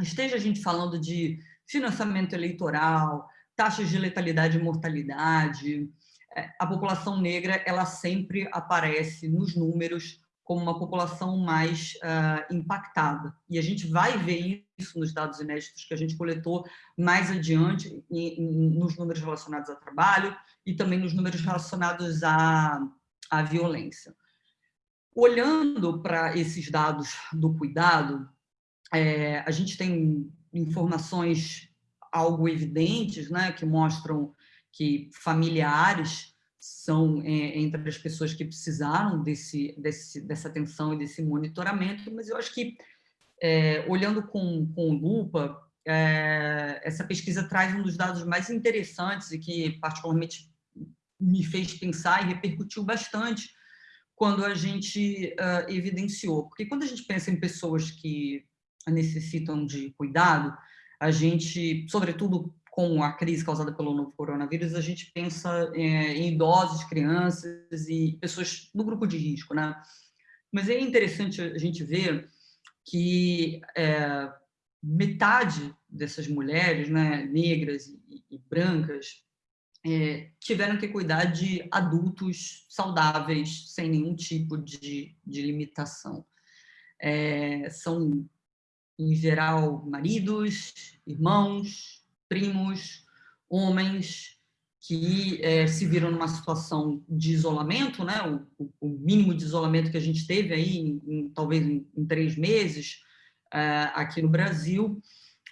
esteja a gente falando de financiamento eleitoral, taxas de letalidade e mortalidade, é, a população negra ela sempre aparece nos números como uma população mais uh, impactada. E a gente vai ver isso nos dados inéditos que a gente coletou mais adiante, em, em, nos números relacionados ao trabalho e também nos números relacionados à, à violência. Olhando para esses dados do cuidado, é, a gente tem informações algo evidentes, né, que mostram que familiares são é, entre as pessoas que precisaram desse, desse, dessa atenção e desse monitoramento, mas eu acho que, é, olhando com, com lupa, é, essa pesquisa traz um dos dados mais interessantes e que particularmente me fez pensar e repercutiu bastante, quando a gente uh, evidenciou. Porque quando a gente pensa em pessoas que necessitam de cuidado, a gente, sobretudo com a crise causada pelo novo coronavírus, a gente pensa é, em idosos, crianças e pessoas do grupo de risco, né? Mas é interessante a gente ver que é, metade dessas mulheres, né, negras e, e brancas, é, tiveram que cuidar de adultos saudáveis, sem nenhum tipo de, de limitação. É, são, em geral, maridos, irmãos, primos, homens que é, se viram numa situação de isolamento, né? O, o, mínimo de isolamento que a gente teve aí, em, em, talvez em, em, três meses, é, aqui no Brasil,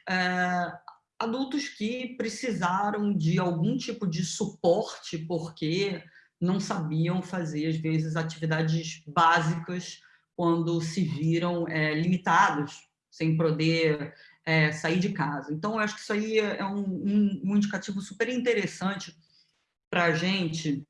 é, adultos que precisaram de algum tipo de suporte porque não sabiam fazer, às vezes, atividades básicas quando se viram é, limitados, sem poder é, sair de casa. Então, eu acho que isso aí é um, um, um indicativo super interessante para a gente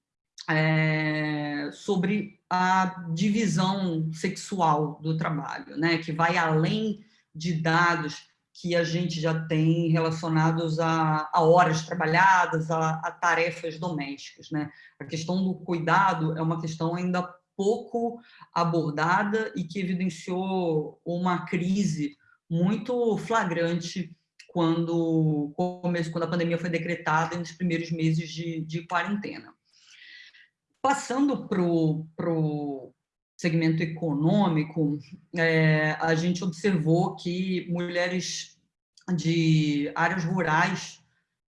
é, sobre a divisão sexual do trabalho, né? que vai além de dados que a gente já tem relacionados a, a horas trabalhadas, a, a, tarefas domésticas. Né? A questão do cuidado é uma questão ainda pouco abordada e que evidenciou uma crise muito flagrante quando, quando a pandemia foi decretada nos primeiros meses de, de quarentena. Passando para o segmento econômico, é, a gente observou que mulheres de áreas rurais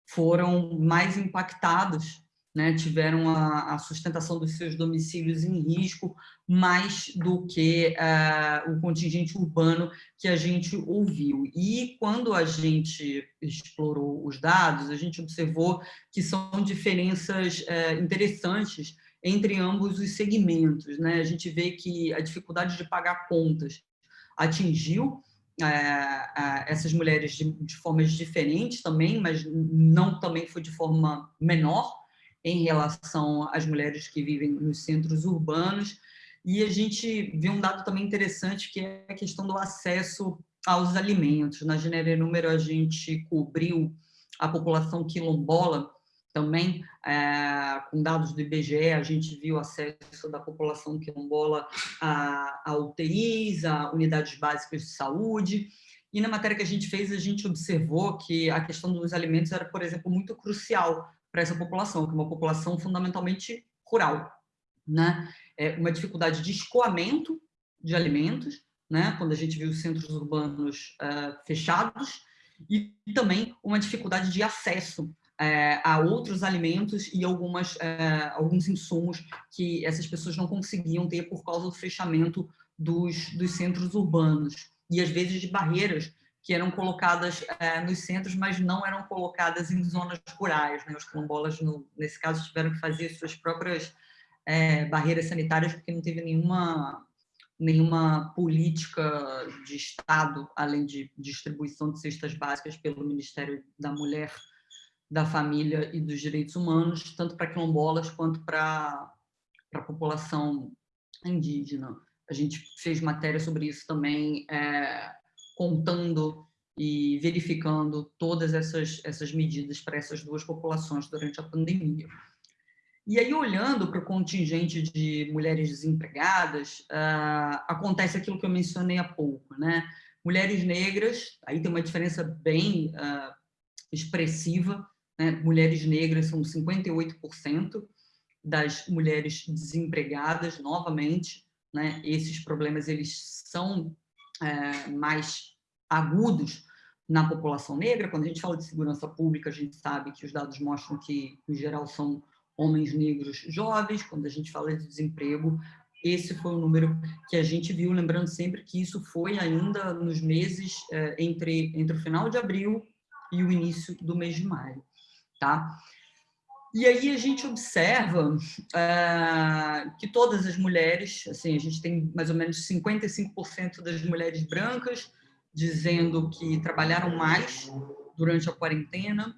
foram mais impactadas, né, tiveram a, a, sustentação dos seus domicílios em risco mais do que uh, o contingente urbano que a gente ouviu. E quando a gente explorou os dados, a gente observou que são diferenças uh, interessantes entre ambos os segmentos. Né? A gente vê que a dificuldade de pagar contas atingiu é, essas mulheres de, de, formas diferentes também, mas não também foi de forma menor em relação às mulheres que vivem nos centros urbanos. E a gente viu um dado também interessante, que é a questão do acesso aos alimentos. Na Genere Número, a gente cobriu a população quilombola, também, é, com dados do IBGE, a gente viu acesso da população quilombola a, a UTIs, a unidades básicas de saúde, e na matéria que a gente fez, a gente observou que a questão dos alimentos era, por exemplo, muito crucial para essa população, que é uma população fundamentalmente rural. Né? É uma dificuldade de escoamento de alimentos, né? quando a gente viu os centros urbanos uh, fechados, e também uma dificuldade de acesso é, a outros alimentos e algumas, é, alguns insumos que essas pessoas não conseguiam ter por causa do fechamento dos, dos centros urbanos e às vezes de barreiras que eram colocadas é, nos centros, mas não eram colocadas em zonas rurais. Né? Os quilombolas, no, nesse caso, tiveram que fazer suas próprias é, barreiras sanitárias, porque não teve nenhuma, nenhuma política de Estado, além de distribuição de cestas básicas pelo Ministério da Mulher, da Família e dos Direitos Humanos, tanto para quilombolas quanto para a população indígena. A gente fez matéria sobre isso também, é, contando e verificando todas essas, essas medidas para essas duas populações durante a pandemia. E aí, olhando para o contingente de mulheres desempregadas, uh, acontece aquilo que eu mencionei há pouco, né? Mulheres negras, aí tem uma diferença bem uh, expressiva, né? mulheres negras são 58% das mulheres desempregadas, novamente, né? esses problemas eles são é, mais agudos na população negra. Quando a gente fala de segurança pública, a gente sabe que os dados mostram que, em geral, são homens negros jovens. Quando a gente fala de desemprego, esse foi o número que a gente viu, lembrando sempre que isso foi ainda nos meses é, entre, entre o final de abril e o início do mês de maio. Tá? E aí a gente observa uh, que todas as mulheres, assim, a gente tem mais ou menos 55% das mulheres brancas dizendo que trabalharam mais durante a quarentena,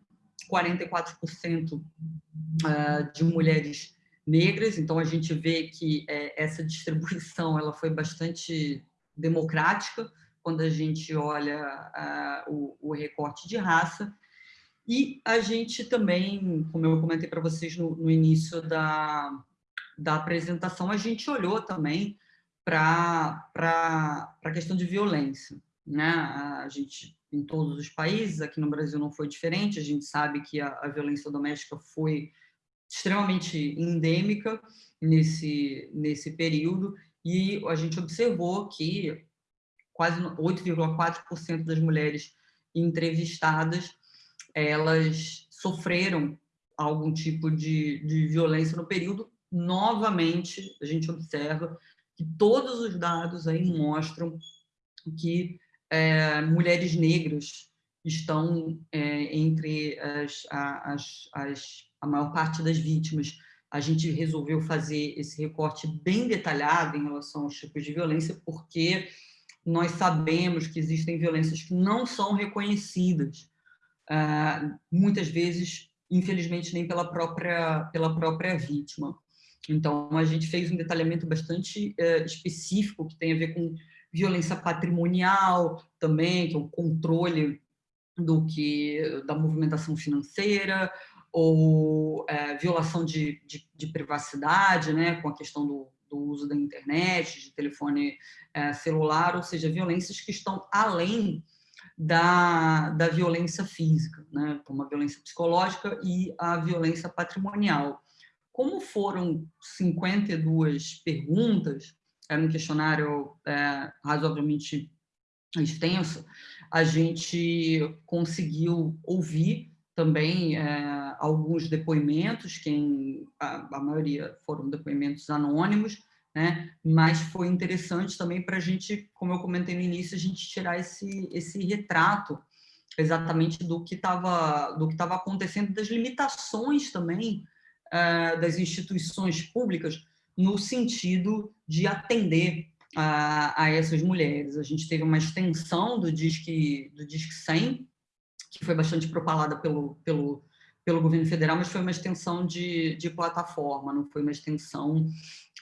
44% uh, de mulheres negras, então a gente vê que é, essa distribuição ela foi bastante democrática quando a gente olha uh, o, o recorte de raça, e a gente também, como eu comentei para vocês no, no, início da, da apresentação, a gente olhou também para a questão de violência. Né? A gente, em todos os países, aqui no Brasil não foi diferente, a gente sabe que a, a violência doméstica foi extremamente endêmica nesse, nesse período, e a gente observou que quase 8,4% das mulheres entrevistadas elas sofreram algum tipo de, de violência no período. Novamente, a gente observa que todos os dados aí mostram que é, mulheres negras estão é, entre as, as, as, a maior parte das vítimas. A gente resolveu fazer esse recorte bem detalhado em relação aos tipos de violência, porque nós sabemos que existem violências que não são reconhecidas muitas vezes, infelizmente, nem pela própria, pela própria vítima. Então, a gente fez um detalhamento bastante uh, específico que tem a ver com violência patrimonial também, que é o controle do que da movimentação financeira, ou é, violação de, de, de, privacidade, né, com a questão do, do uso da internet, de telefone é, celular, ou seja, violências que estão além da, da violência física, né, como a violência psicológica e a violência patrimonial. Como foram 52 perguntas, era um questionário é, razoavelmente extenso, a gente conseguiu ouvir também é, alguns depoimentos, quem a, a maioria foram depoimentos anônimos, né? Mas foi interessante também para a gente, como eu comentei no início, a gente tirar esse, esse retrato exatamente do que estava do que estava acontecendo, das limitações também uh, das instituições públicas no sentido de atender a, essas mulheres. A gente teve uma extensão do Disque, do Disque 100, que foi bastante propalada pelo, pelo, pelo governo federal, mas foi uma extensão de, de plataforma, não foi uma extensão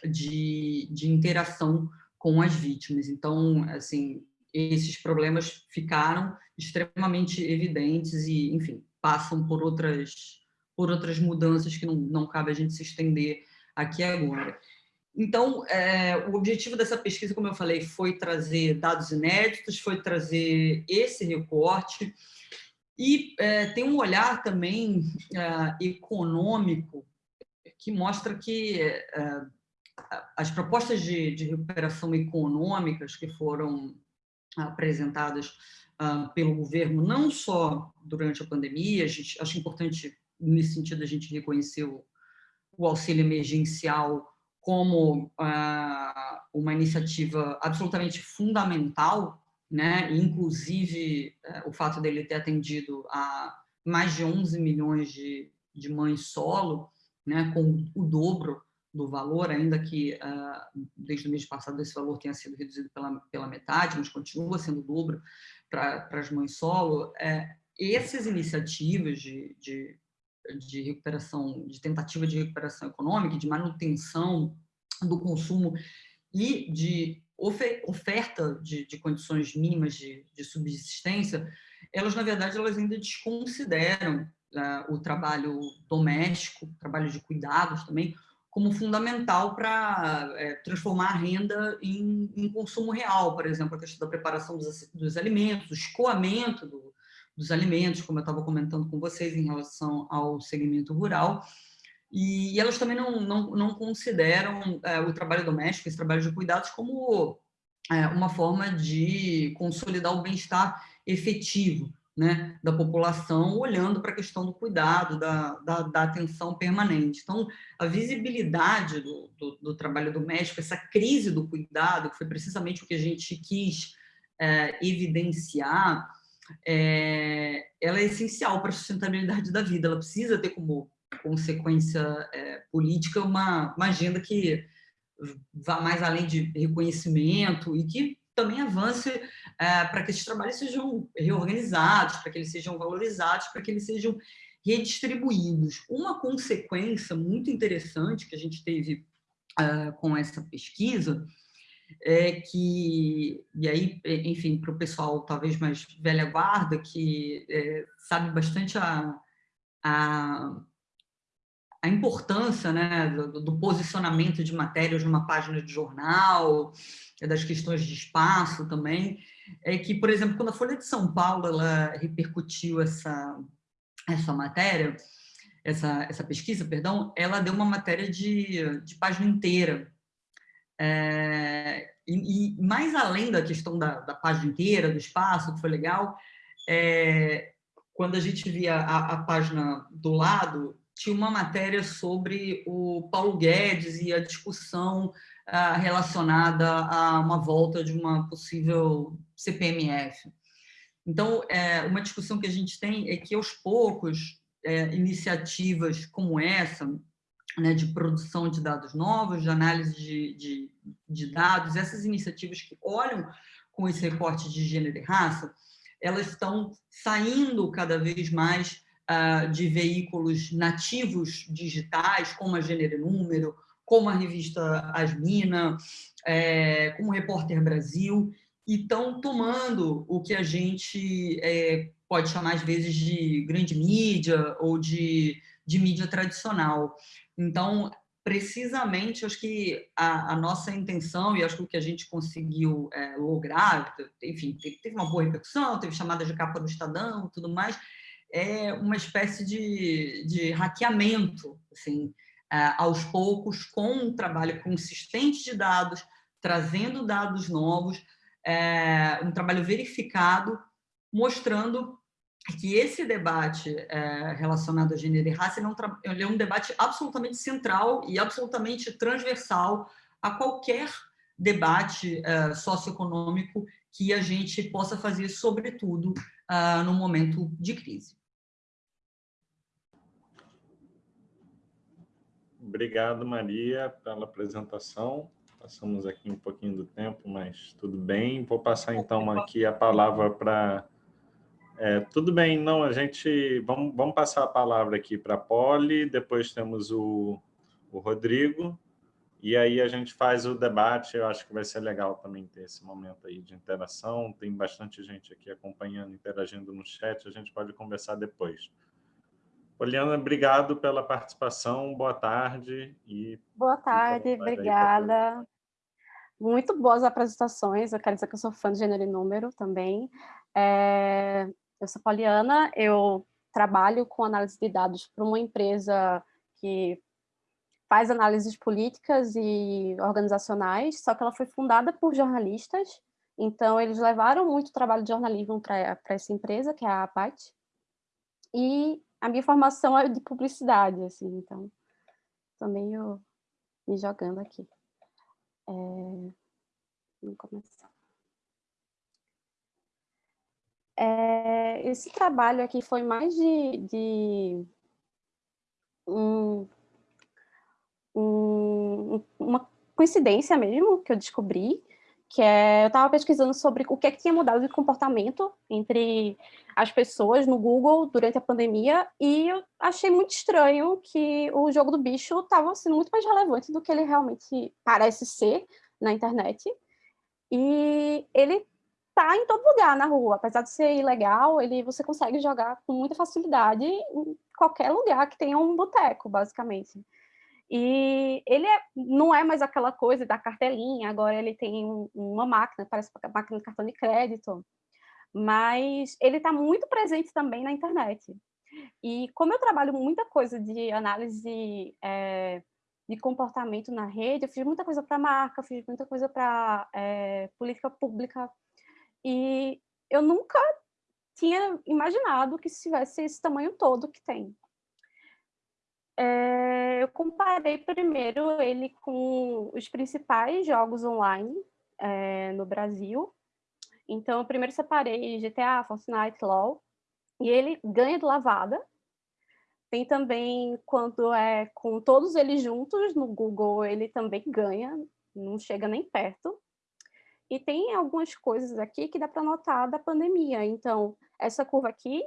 de, de interação com as vítimas. Então, assim, esses problemas ficaram extremamente evidentes e, enfim, passam por outras, por outras mudanças que não, não cabe a gente se estender aqui agora. Então, é, o objetivo dessa pesquisa, como eu falei, foi trazer dados inéditos, foi trazer esse recorte e é, tem um olhar também é, econômico que mostra que é, as propostas de, de recuperação econômicas que foram apresentadas uh, pelo governo, não só durante a pandemia, a gente, acho importante, nesse sentido, a gente reconhecer o, o auxílio emergencial como uh, uma iniciativa absolutamente fundamental né? inclusive é, o fato dele ter atendido a mais de 11 milhões de, de mães solo, né? com o dobro do valor, ainda que uh, desde o mês passado esse valor tenha sido reduzido pela, pela metade, mas continua sendo dobro para as mães solo, é, essas iniciativas de, de, de recuperação, de tentativa de recuperação econômica, de manutenção do consumo e de oferta de, de condições mínimas de, de, subsistência, elas, na verdade, elas ainda desconsideram uh, o trabalho doméstico, trabalho de cuidados também, como fundamental para é, transformar a renda em, em, consumo real, por exemplo, a questão da preparação dos, dos alimentos, o escoamento do, dos alimentos, como eu estava comentando com vocês em relação ao segmento rural, e, e elas também não, não, não consideram é, o trabalho doméstico, esse trabalho de cuidados, como é, uma forma de consolidar o bem-estar efetivo, né, da população, olhando para a questão do cuidado, da, da, da, atenção permanente. Então, a visibilidade do, do, do, trabalho doméstico, essa crise do cuidado, que foi precisamente o que a gente quis é, evidenciar, é, ela é essencial para a sustentabilidade da vida, ela precisa ter como consequência é, política uma, uma agenda que vá mais além de reconhecimento e que também avance é, para que esses trabalhos sejam reorganizados, para que eles sejam valorizados, para que eles sejam redistribuídos. Uma consequência muito interessante que a gente teve é, com essa pesquisa é que, e aí, enfim, para o pessoal talvez mais velha guarda, que é, sabe bastante a, a a importância né, do, do, posicionamento de matérias numa página de jornal, das questões de espaço também, é que, por exemplo, quando a Folha de São Paulo ela repercutiu essa, essa matéria, essa, essa pesquisa, perdão, ela deu uma matéria de, de página inteira. É, e, e, mais além da questão da, da, página inteira, do espaço, que foi legal, é, quando a gente via a, a página do lado, tinha uma matéria sobre o Paulo Guedes e a discussão ah, relacionada a uma volta de uma possível CPMF. Então, é, uma discussão que a gente tem é que, aos poucos, é, iniciativas como essa, né, de produção de dados novos, de análise de, de, de dados, essas iniciativas que olham com esse recorte de gênero e raça, elas estão saindo cada vez mais uh, de veículos nativos digitais, como a Gênero e Número, como a revista Asmina, é, como Repórter Brasil, e estão tomando o que a gente é, pode chamar, às vezes, de grande mídia ou de, de mídia tradicional. Então, precisamente, acho que a, a, nossa intenção, e acho que o que a gente conseguiu é, lograr, enfim, teve uma boa repercussão, teve chamadas de capa do Estadão tudo mais, é uma espécie de, de hackeamento, assim, aos poucos, com um trabalho consistente de dados, trazendo dados novos, é, um trabalho verificado, mostrando que esse debate é, relacionado a gênero e raça é, um, é debate absolutamente central e absolutamente transversal a qualquer debate é, socioeconômico que a gente possa fazer, sobretudo, no momento de crise. Obrigado, Maria, pela apresentação. Passamos aqui um pouquinho do tempo, mas tudo bem. Vou passar, então, aqui a palavra para... É, tudo bem, não, a gente... Vamos, vamos passar a palavra aqui para a Poli, depois temos o, o Rodrigo, e aí a gente faz o debate, eu acho que vai ser legal também ter esse momento aí de interação, tem bastante gente aqui acompanhando, interagindo no chat, a gente pode conversar depois. Poliana, obrigado pela participação, boa tarde. E boa tarde, obrigada. Muito boas apresentações, eu quero dizer que eu sou fã de gênero e número também. É, eu sou Poliana, eu trabalho com análise de dados para uma empresa que faz análises políticas e organizacionais, só que ela foi fundada por jornalistas, então eles levaram muito trabalho de jornalismo para essa empresa, que é a APAT, e a minha formação é de publicidade, assim, então também eu me jogando aqui. É... Vamos começar. É, esse trabalho aqui foi mais de, de um, um, uma coincidência mesmo que eu descobri, que é, eu estava pesquisando sobre o que, é que tinha mudado de comportamento entre as pessoas no Google durante a pandemia, e eu achei muito estranho que o jogo do bicho estava sendo muito mais relevante do que ele realmente parece ser na internet. E ele tá em todo lugar na rua, apesar de ser ilegal, ele você consegue jogar com muita facilidade em qualquer lugar que tenha um boteco, basicamente. E ele é, não é mais aquela coisa da cartelinha, agora ele tem um, uma máquina, parece uma máquina de cartão de crédito, mas ele está muito presente também na internet. E como eu trabalho muita coisa de análise é, de comportamento na rede, eu fiz muita coisa para marca, fiz muita coisa para é, política pública, e eu nunca tinha imaginado que tivesse esse tamanho todo que tem. É, eu comparei primeiro ele com os principais jogos online é, no Brasil. Então, eu primeiro separei GTA, Fortnite, LoL, e ele ganha de lavada. Tem também, quando é com todos eles juntos no Google, ele também ganha, não chega nem perto. E tem algumas coisas aqui que dá para notar da pandemia. Então, essa curva aqui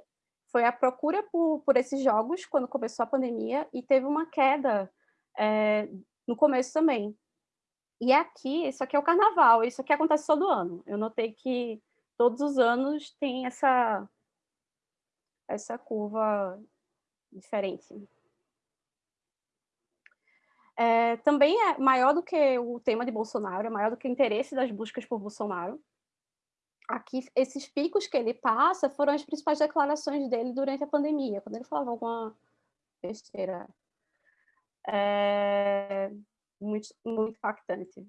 foi a procura por, por esses jogos quando começou a pandemia e teve uma queda é, no começo também. E aqui, isso aqui é o carnaval, isso aqui acontece todo ano. Eu notei que todos os anos tem essa, essa curva diferente. É, também é maior do que o tema de Bolsonaro, é maior do que o interesse das buscas por Bolsonaro aqui, esses picos que ele passa foram as principais declarações dele durante a pandemia, quando ele falava alguma besteira. É muito, muito impactante.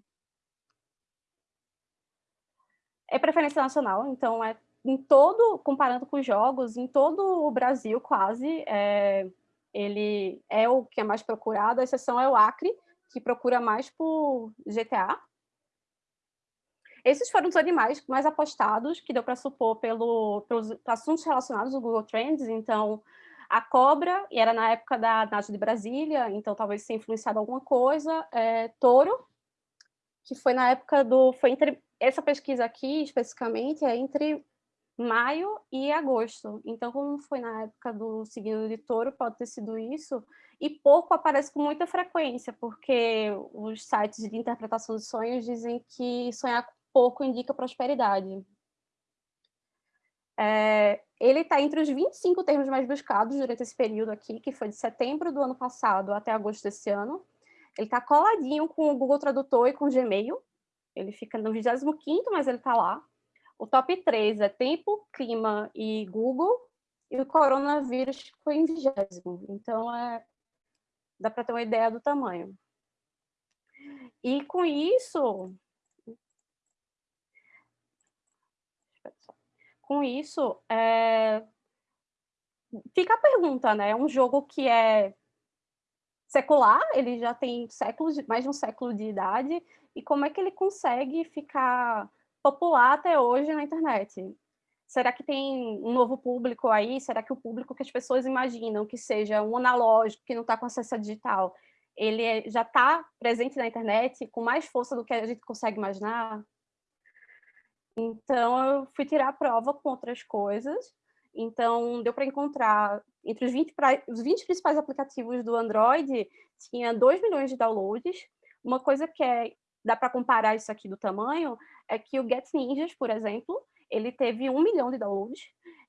É preferência nacional, então é em todo, comparando com os jogos, em todo o Brasil quase, é, ele é o que é mais procurado, a exceção é o Acre, que procura mais por GTA, esses foram os animais mais apostados, que deu para supor pelo, pelos assuntos relacionados ao Google Trends. Então, a cobra, e era na época da Nath de Brasília, então talvez tenha influenciado alguma coisa. É, touro, que foi na época do... Foi entre, essa pesquisa aqui, especificamente, é entre maio e agosto. Então, como foi na época do signo de touro, pode ter sido isso. E porco aparece com muita frequência, porque os sites de interpretação de sonhos dizem que sonhar pouco indica prosperidade. É, ele está entre os 25 termos mais buscados durante esse período aqui, que foi de setembro do ano passado até agosto desse ano. Ele está coladinho com o Google Tradutor e com o Gmail. Ele fica no 25º, mas ele está lá. O top 3 é tempo, clima e Google. E o coronavírus foi em vigésimo. Então, é, dá para ter uma ideia do tamanho. E com isso, com isso, é... fica a pergunta, né? É um jogo que é secular, ele já tem séculos, mais de um século de idade, e como é que ele consegue ficar popular até hoje na internet? Será que tem um novo público aí? Será que o público que as pessoas imaginam que seja um analógico, que não está com acesso a digital, ele é, já está presente na internet com mais força do que a gente consegue imaginar? Então, eu fui tirar a prova com outras coisas. Então, deu para encontrar, entre os 20, os 20 principais aplicativos do Android, tinha 2 milhões de downloads. Uma coisa que é, dá para comparar isso aqui do tamanho, é que o Get Ninjas, por exemplo, ele teve 1 milhão de downloads,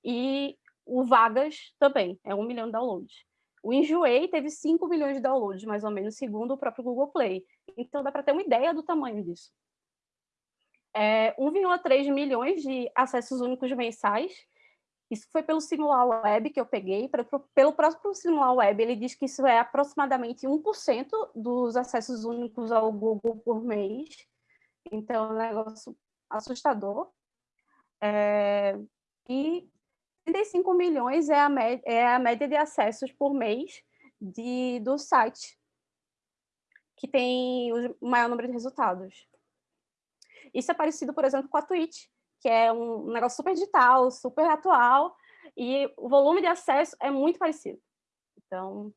e o Vagas também, é 1 milhão de downloads. O Enjoei teve 5 milhões de downloads, mais ou menos, segundo o próprio Google Play. Então, dá para ter uma ideia do tamanho disso é, 1,3 milhões de acessos únicos mensais. Isso foi pelo Simular Web que eu peguei. Pelo próprio Simular Web, ele diz que isso é aproximadamente 1% dos acessos únicos ao Google por mês. Então, é um negócio assustador. É, e 35 milhões é a, média, é a média de acessos por mês de, do site, que tem o maior número de resultados. Isso é parecido, por exemplo, com a Twitch, que é um negócio super digital, super atual, e o volume de acesso é muito parecido. Então,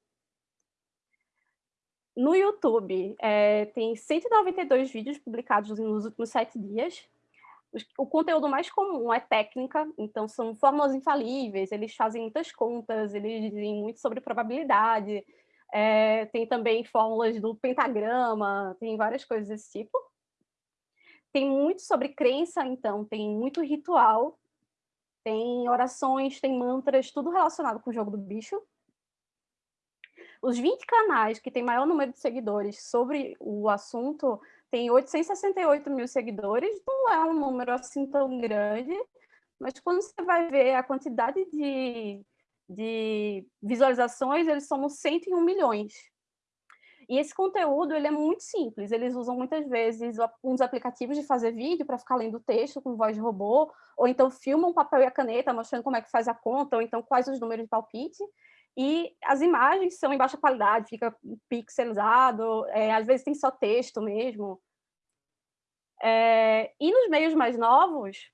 no YouTube, é, tem 192 vídeos publicados nos últimos sete dias. O conteúdo mais comum é técnica, então são fórmulas infalíveis, eles fazem muitas contas, eles dizem muito sobre probabilidade, é, tem também fórmulas do pentagrama, tem várias coisas desse tipo. Tem muito sobre crença, então, tem muito ritual, tem orações, tem mantras, tudo relacionado com o jogo do bicho. Os 20 canais que têm maior número de seguidores sobre o assunto têm 868 mil seguidores, não é um número assim tão grande, mas quando você vai ver a quantidade de, de visualizações, eles somam 101 milhões. E esse conteúdo ele é muito simples, eles usam muitas vezes uns aplicativos de fazer vídeo para ficar lendo texto com voz de robô, ou então filmam papel e a caneta mostrando como é que faz a conta, ou então quais os números de palpite, e as imagens são em baixa qualidade, fica pixelizado, é, às vezes tem só texto mesmo. É, e nos meios mais novos,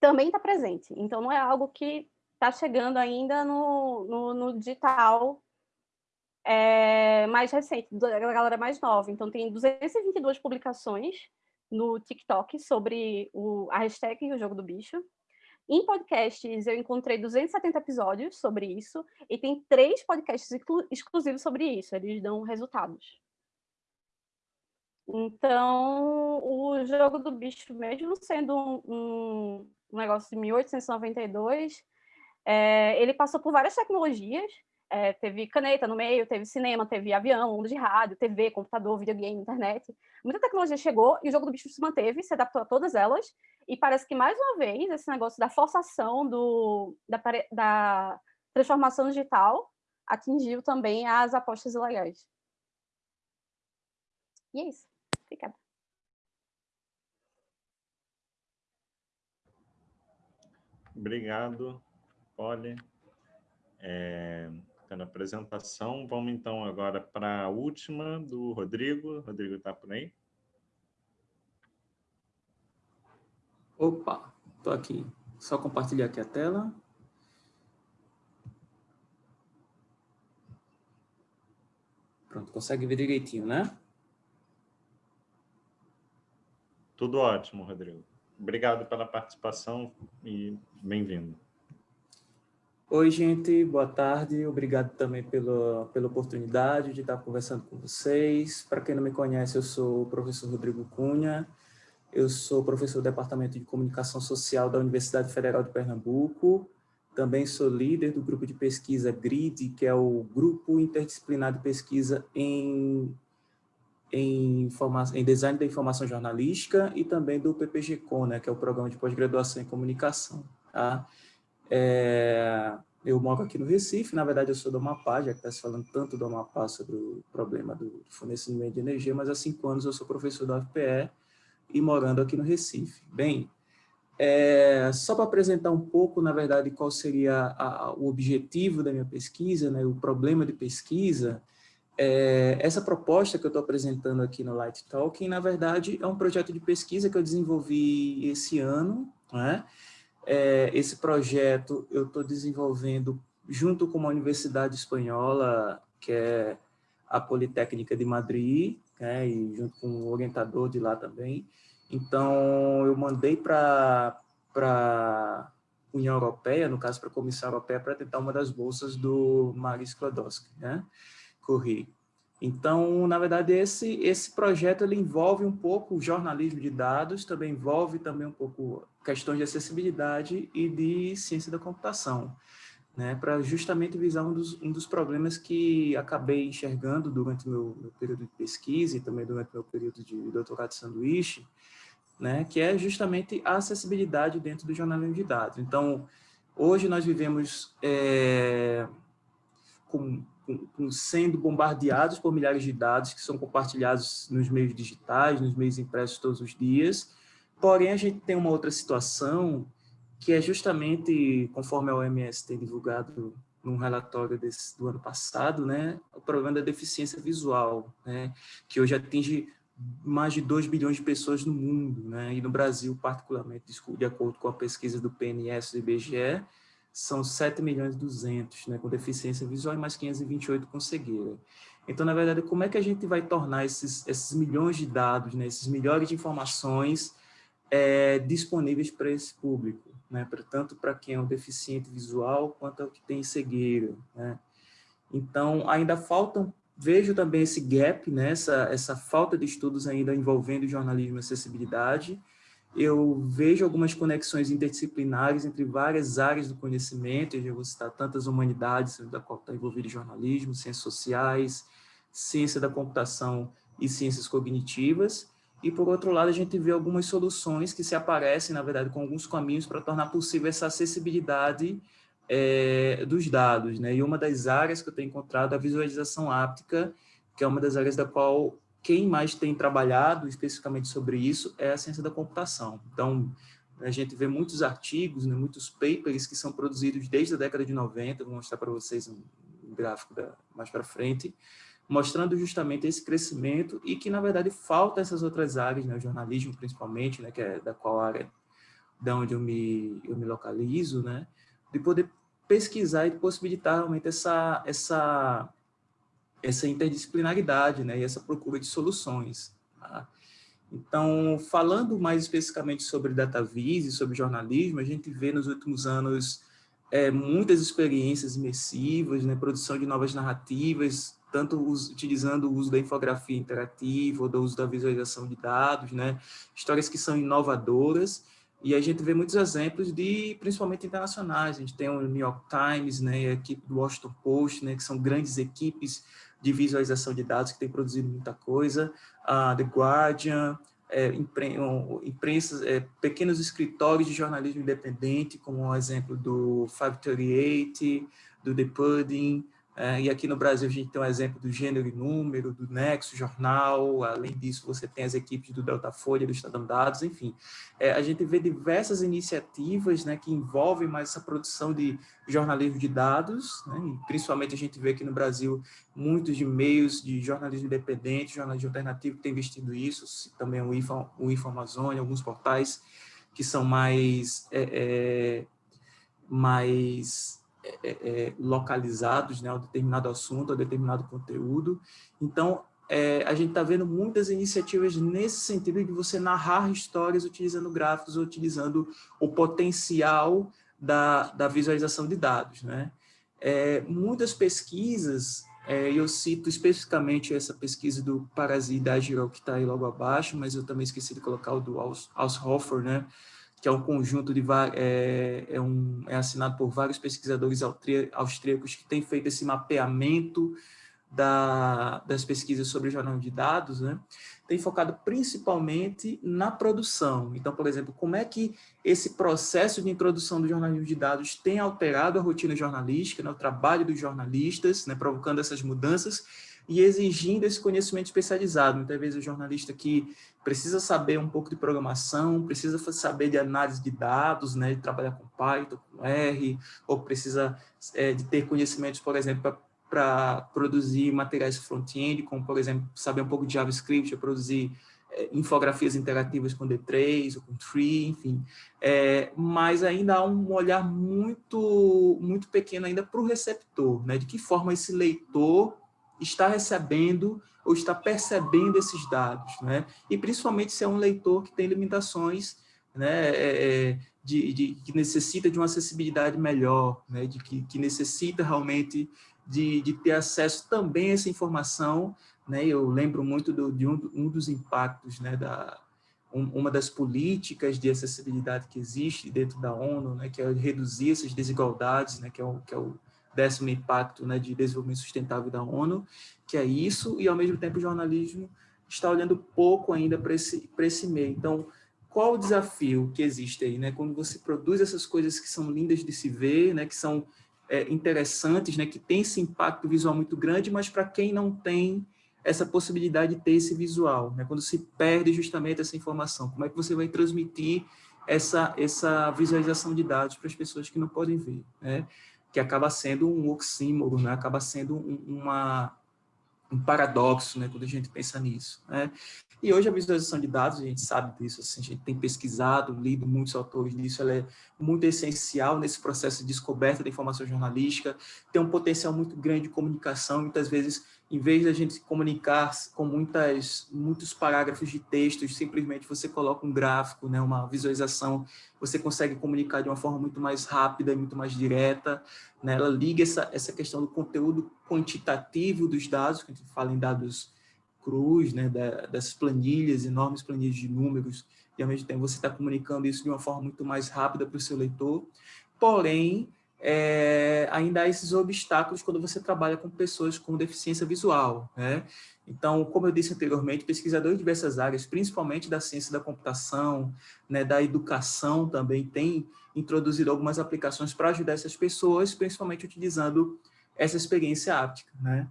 também está presente. Então, não é algo que está chegando ainda no, no, no digital é, mais recente, da galera mais nova. Então, tem 222 publicações no TikTok sobre o, a hashtag e o jogo do bicho. Em podcasts, eu encontrei 270 episódios sobre isso, e tem três podcasts exclusivos sobre isso, eles dão resultados. Então, o jogo do bicho, mesmo sendo um, um negócio de 1892, é, ele passou por várias tecnologias, é, teve caneta no meio, teve cinema, teve avião, onda de rádio, TV, computador, videogame, internet. Muita tecnologia chegou e o jogo do bicho se manteve, se adaptou a todas elas. E parece que, mais uma vez, esse negócio da forçação do, da, da transformação digital atingiu também as apostas ilegais. E é isso. Obrigada. Obrigado, Polly. É, pela apresentação. Vamos então agora para a última do Rodrigo. Rodrigo está por aí? Opa, estou aqui. Só compartilhar aqui a tela. Pronto, consegue ver direitinho, né? Tudo ótimo, Rodrigo. Obrigado pela participação e bem-vindo. Oi, gente, boa tarde. Obrigado também pela, pela oportunidade de estar conversando com vocês. Para quem não me conhece, eu sou o professor Rodrigo Cunha. Eu sou professor do Departamento de Comunicação Social da Universidade Federal de Pernambuco. Também sou líder do grupo de pesquisa GRID, que é o Grupo Interdisciplinar de Pesquisa em, em, em Design da Informação Jornalística e também do PPG-Com, né, que é o Programa de Pós-Graduação em Comunicação. Tá? É, eu moro aqui no Recife, na verdade eu sou do Amapá, já que está se falando tanto do Amapá sobre o problema do fornecimento de energia, mas há cinco anos eu sou professor da UFPE e morando aqui no Recife. Bem, é, só para apresentar um pouco, na verdade, qual seria a, o objetivo da minha pesquisa, né, o problema de pesquisa, é, essa proposta que eu estou apresentando aqui no Light Talking, na verdade, é um projeto de pesquisa que eu desenvolvi esse ano, né, é, esse projeto eu estou desenvolvendo junto com uma universidade espanhola, que é a Politécnica de Madrid, né, e junto com um orientador de lá também. Então, eu mandei para a União Europeia, no caso para a Comissão Europeia, para tentar uma das bolsas do Maris Sklodowski, né. Então, na verdade, esse, esse projeto ele envolve um pouco o jornalismo de dados, também envolve também um pouco questões de acessibilidade e de ciência da computação, né, para justamente visar um dos, um dos problemas que acabei enxergando durante meu, meu período de pesquisa e também durante meu período de doutorado de sanduíche, né, que é justamente a acessibilidade dentro do jornalismo de dados. Então, hoje nós vivemos é, com sendo bombardeados por milhares de dados que são compartilhados nos meios digitais, nos meios impressos todos os dias. Porém, a gente tem uma outra situação que é justamente, conforme a OMS tem divulgado num relatório desse, do ano passado, né, o problema da deficiência visual, né, que hoje atinge mais de 2 bilhões de pessoas no mundo, né? e no Brasil, particularmente, de acordo com a pesquisa do PNS do IBGE, são 7 milhões e 200 né, com deficiência visual e mais 528 com cegueira. Então, na verdade, como é que a gente vai tornar esses, esses milhões de dados, né, esses milhões de informações é, disponíveis para esse público, né, pra, tanto para quem é um deficiente visual quanto ao que tem cegueira. Né? Então, ainda faltam, vejo também esse gap, né, essa, essa falta de estudos ainda envolvendo jornalismo e acessibilidade, eu vejo algumas conexões interdisciplinares entre várias áreas do conhecimento, eu vou citar tantas humanidades, da qual está envolvido jornalismo, ciências sociais, ciência da computação e ciências cognitivas, e por outro lado a gente vê algumas soluções que se aparecem, na verdade, com alguns caminhos para tornar possível essa acessibilidade é, dos dados, né? E uma das áreas que eu tenho encontrado é a visualização áptica, que é uma das áreas da qual quem mais tem trabalhado especificamente sobre isso é a ciência da computação. Então, a gente vê muitos artigos, né, muitos papers que são produzidos desde a década de 90, vou mostrar para vocês um gráfico da, mais para frente, mostrando justamente esse crescimento e que, na verdade, falta essas outras áreas, né, o jornalismo principalmente, né, que é da qual área da onde eu me, eu me localizo, né, de poder pesquisar e possibilitar realmente essa, essa essa interdisciplinaridade né, e essa procura de soluções. Tá? Então, falando mais especificamente sobre DataVis e sobre jornalismo, a gente vê nos últimos anos é, muitas experiências imersivas, né, produção de novas narrativas, tanto utilizando o uso da infografia interativa ou do uso da visualização de dados, né, histórias que são inovadoras, e a gente vê muitos exemplos de, principalmente internacionais, a gente tem o New York Times, né, a equipe do Washington Post, né, que são grandes equipes de visualização de dados que tem produzido muita coisa, a The Guardian, é, impre, imprensas, é, pequenos escritórios de jornalismo independente, como o exemplo do 538, do The Pudding, e aqui no Brasil a gente tem um exemplo do Gênero e Número, do Nexo Jornal, além disso você tem as equipes do Delta Folha, do Estadão Dados, enfim. É, a gente vê diversas iniciativas né, que envolvem mais essa produção de jornalismo de dados, né, e principalmente a gente vê aqui no Brasil muitos de meios de jornalismo independente, jornalismo alternativo que tem investido isso, também o Info, o Info Amazônia, alguns portais que são mais... É, é mais é, é, é, localizados né, a um determinado assunto, a determinado conteúdo. Então, é, a gente está vendo muitas iniciativas nesse sentido de você narrar histórias utilizando gráficos, utilizando o potencial da, da visualização de dados. Né? É, muitas pesquisas, é, eu cito especificamente essa pesquisa do Parasita Agirol, que está aí logo abaixo, mas eu também esqueci de colocar o do Haushofer, né? Que é um conjunto de é, é, um, é assinado por vários pesquisadores austríacos que têm feito esse mapeamento da, das pesquisas sobre jornalismo de dados, né, tem focado principalmente na produção. Então, por exemplo, como é que esse processo de introdução do jornalismo de dados tem alterado a rotina jornalística, né, o trabalho dos jornalistas, né, provocando essas mudanças, e exigindo esse conhecimento especializado. Muitas vezes o jornalista que precisa saber um pouco de programação, precisa saber de análise de dados, né, de trabalhar com Python, com R, ou precisa é, de ter conhecimentos, por exemplo, para produzir materiais front-end, como, por exemplo, saber um pouco de JavaScript, produzir é, infografias interativas com D3 ou com Tree, enfim. É, mas ainda há um olhar muito, muito pequeno ainda para o receptor, né? de que forma esse leitor está recebendo ou está percebendo esses dados, né? E principalmente se é um leitor que tem limitações, né, é, é de, de, que necessita de uma acessibilidade melhor, né, de que, que necessita realmente de, de ter acesso também a essa informação, né? Eu lembro muito do, de um, um dos impactos, né, da um, uma das políticas de acessibilidade que existe dentro da ONU, né, que é reduzir essas desigualdades, né, que é o, que é o décimo impacto né, de desenvolvimento sustentável da ONU, que é isso, e ao mesmo tempo o jornalismo está olhando pouco ainda para esse, esse meio. Então, qual o desafio que existe aí, né? Quando você produz essas coisas que são lindas de se ver, né? Que são é, interessantes, né? Que tem esse impacto visual muito grande, mas para quem não tem essa possibilidade de ter esse visual, né? Quando se perde justamente essa informação, como é que você vai transmitir essa, essa visualização de dados para as pessoas que não podem ver, né? Que acaba sendo um oxímoro, né? acaba sendo um, uma, um paradoxo né? quando a gente pensa nisso. Né? E hoje a visualização de dados, a gente sabe disso, assim, a gente tem pesquisado, lido muitos autores disso, ela é muito essencial nesse processo de descoberta da informação jornalística, tem um potencial muito grande de comunicação, muitas vezes, em vez de a gente se comunicar com muitas, muitos parágrafos de textos, simplesmente você coloca um gráfico, né, uma visualização, você consegue comunicar de uma forma muito mais rápida e muito mais direta, né, ela liga essa, essa questão do conteúdo quantitativo dos dados, que a gente fala em dados cruz, né, da, das planilhas, enormes planilhas de números, e ao mesmo tempo você está comunicando isso de uma forma muito mais rápida para o seu leitor. Porém, é, ainda há esses obstáculos quando você trabalha com pessoas com deficiência visual. Né? Então, como eu disse anteriormente, pesquisadores de diversas áreas, principalmente da ciência da computação, né, da educação também, têm introduzido algumas aplicações para ajudar essas pessoas, principalmente utilizando essa experiência áptica. Né?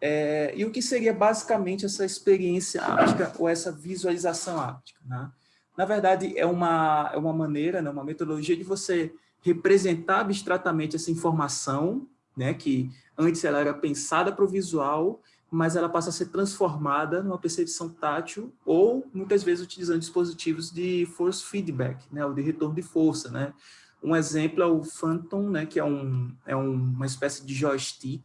É, e o que seria basicamente essa experiência áptica ou essa visualização áptica? Né? Na verdade, é uma, é uma maneira, né, uma metodologia de você representar abstratamente essa informação, né, que antes ela era pensada para o visual, mas ela passa a ser transformada numa percepção tátil ou, muitas vezes, utilizando dispositivos de force feedback, né, ou de retorno de força. Né? Um exemplo é o Phantom, né, que é, um, é um, uma espécie de joystick,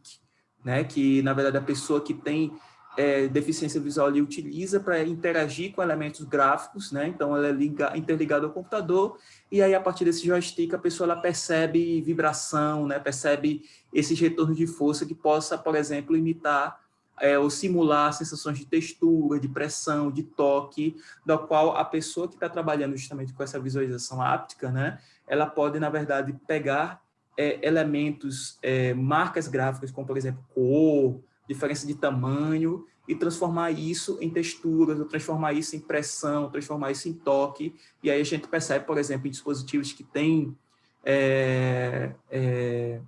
né, que na verdade a pessoa que tem é, deficiência visual ali utiliza para interagir com elementos gráficos, né, então ela é liga, interligada ao computador, e aí a partir desse joystick a pessoa ela percebe vibração, né, percebe esses retornos de força que possa, por exemplo, imitar é, ou simular sensações de textura, de pressão, de toque, da qual a pessoa que está trabalhando justamente com essa visualização áptica, né, ela pode, na verdade, pegar é, elementos, é, marcas gráficas, como, por exemplo, cor, diferença de tamanho, e transformar isso em texturas, ou transformar isso em pressão, transformar isso em toque, e aí a gente percebe, por exemplo, em dispositivos que têm, é, é,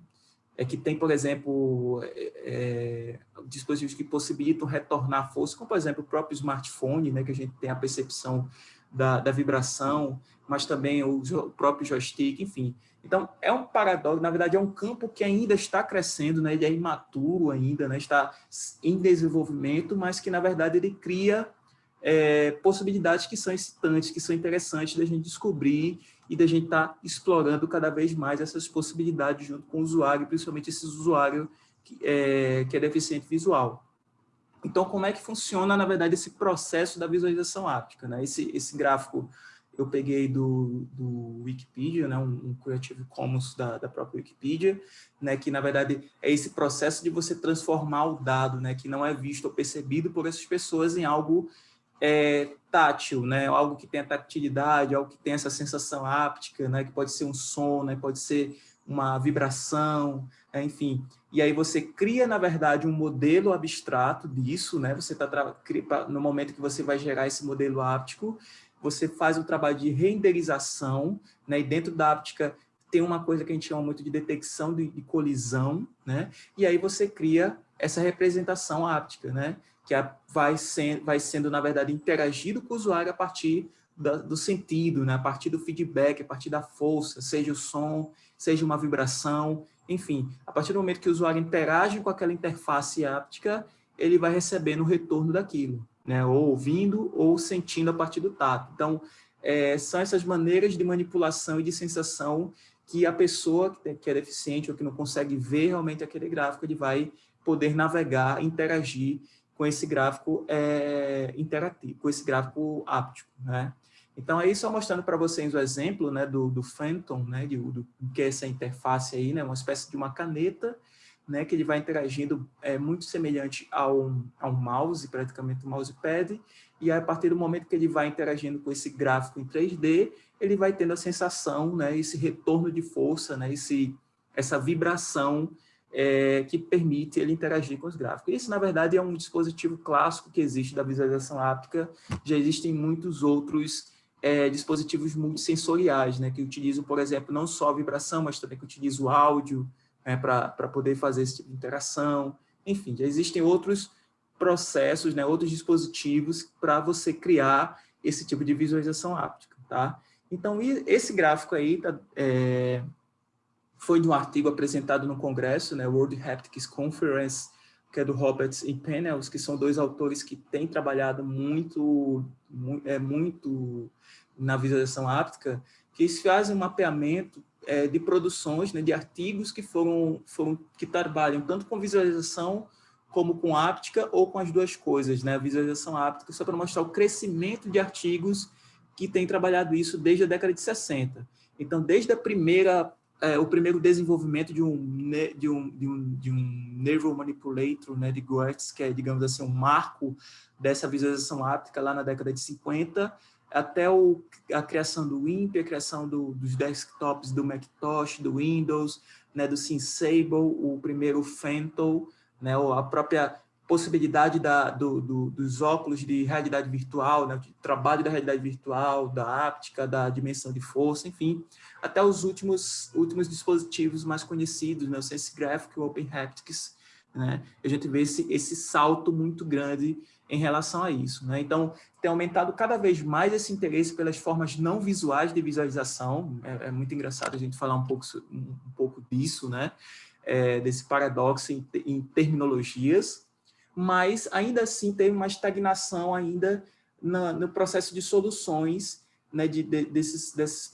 é que tem, por exemplo, é, é, dispositivos que possibilitam retornar força, como, por exemplo, o próprio smartphone, né, que a gente tem a percepção da, da vibração, mas também o, o próprio joystick, enfim. Então, é um paradoxo, na verdade, é um campo que ainda está crescendo, né? ele é imaturo ainda, né? está em desenvolvimento, mas que, na verdade, ele cria é, possibilidades que são excitantes, que são interessantes da gente descobrir e da gente estar tá explorando cada vez mais essas possibilidades junto com o usuário, principalmente esse usuário que é, que é deficiente visual. Então, como é que funciona, na verdade, esse processo da visualização áptica? Né? Esse, esse gráfico eu peguei do, do Wikipedia, né, um, um Creative Commons da, da própria Wikipedia, né, que na verdade é esse processo de você transformar o dado, né, que não é visto ou percebido por essas pessoas em algo é, tátil, né, algo que tenha tactilidade, algo que tenha essa sensação áptica, né, que pode ser um som, né, pode ser uma vibração, enfim. E aí você cria, na verdade, um modelo abstrato disso, né, você está no momento que você vai gerar esse modelo áptico, você faz o trabalho de renderização, né? e dentro da áptica tem uma coisa que a gente chama muito de detecção de, de colisão, né? e aí você cria essa representação áptica, né? que vai, ser, vai sendo, na verdade, interagido com o usuário a partir da, do sentido, né? a partir do feedback, a partir da força, seja o som, seja uma vibração, enfim, a partir do momento que o usuário interage com aquela interface áptica, ele vai recebendo o retorno daquilo né? ou ouvindo ou sentindo a partir do tato. Então, é, são essas maneiras de manipulação e de sensação que a pessoa que é deficiente ou que não consegue ver realmente aquele gráfico, ele vai poder navegar, interagir com esse gráfico é, interativo, com esse gráfico áptico, né? Então, aí só mostrando para vocês o exemplo né, do, do Phantom, né, de, do, que é essa interface aí, né, uma espécie de uma caneta né, que ele vai interagindo é, muito semelhante ao, ao mouse, praticamente um mousepad, e a partir do momento que ele vai interagindo com esse gráfico em 3D, ele vai tendo a sensação, né, esse retorno de força, né, esse, essa vibração é, que permite ele interagir com os gráficos. Isso, na verdade, é um dispositivo clássico que existe da visualização áptica, já existem muitos outros é, dispositivos multissensoriais, né, que utilizam, por exemplo, não só vibração, mas também que utilizam áudio, né, para poder fazer esse tipo de interação. Enfim, já existem outros processos, né, outros dispositivos para você criar esse tipo de visualização áptica. Tá? Então, esse gráfico aí tá, é, foi de um artigo apresentado no congresso, né, World Haptics Conference, que é do Roberts e Pennells, que são dois autores que têm trabalhado muito, muito, é, muito na visualização áptica, que eles fazem um mapeamento é, de produções, né, de artigos que foram, foram que trabalham tanto com visualização como com áptica ou com as duas coisas, né, visualização áptica, só para mostrar o crescimento de artigos que têm trabalhado isso desde a década de 60. Então, desde a primeira, é, o primeiro desenvolvimento de um, de um, de um, de um né, de Goetz, que é, digamos assim, um marco dessa visualização áptica lá na década de 50, até o, a criação do WIMP, a criação do, dos desktops do Macintosh, do Windows, né, do SimSable, o primeiro Fentel, né, a própria possibilidade da, do, do, dos óculos de realidade virtual, né, de trabalho da realidade virtual, da áptica, da dimensão de força, enfim, até os últimos, últimos dispositivos mais conhecidos, né, o SenseGraphic, o OpenHaptics, né, a gente vê esse, esse salto muito grande em relação a isso. Né? Então, tem aumentado cada vez mais esse interesse pelas formas não visuais de visualização. É, é muito engraçado a gente falar um pouco, um, um pouco disso, né? É, desse paradoxo em, em, terminologias, mas ainda assim tem uma estagnação ainda na, no processo de soluções né, de, de, desses, desses,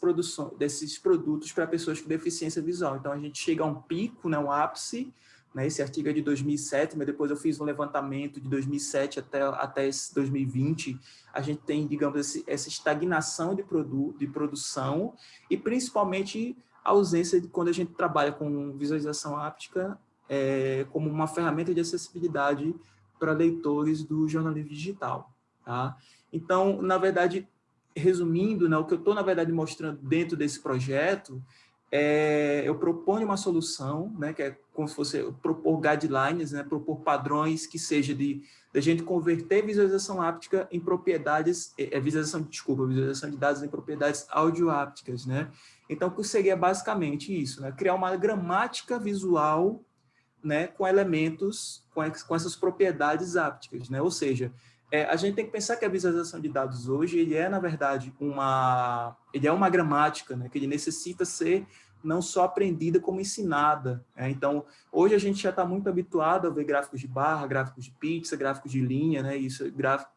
desses produtos para pessoas com deficiência visual. Então, a gente chega a um pico, né, um ápice, né? Esse artigo é de 2007, mas depois eu fiz um levantamento de 2007 até, até 2020. A gente tem, digamos, esse, essa estagnação de, produ de produção e principalmente a ausência de quando a gente trabalha com visualização áptica é, como uma ferramenta de acessibilidade para leitores do jornalismo digital. Tá? Então, na verdade, resumindo, né, o que eu estou, na verdade, mostrando dentro desse projeto é, eu proponho uma solução, né, que é como se fosse propor guidelines, né, propor padrões que seja de, de gente converter visualização áptica em propriedades, é, é visualização, desculpa, visualização de dados em propriedades audioápticas, né? Então, o que seria basicamente isso, né? Criar uma gramática visual, né, com elementos, com, com essas propriedades ápticas, né? Ou seja, é, a gente tem que pensar que a visualização de dados hoje, ele é, na verdade, uma, ele é uma gramática, né, que ele necessita ser não só aprendida, como ensinada. Né? Então, hoje a gente já está muito habituado a ver gráficos de barra, gráficos de pizza, gráficos de linha, né? isso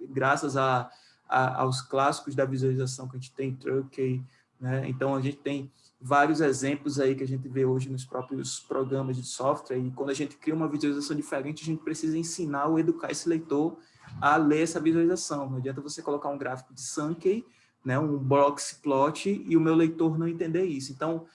graças a, a, aos clássicos da visualização que a gente tem, Turkey, né? Então, a gente tem vários exemplos aí que a gente vê hoje nos próprios programas de software, e quando a gente cria uma visualização diferente, a gente precisa ensinar ou educar esse leitor a ler essa visualização. Não adianta você colocar um gráfico de Sankey, né, um box plot, e o meu leitor não entender isso. Então,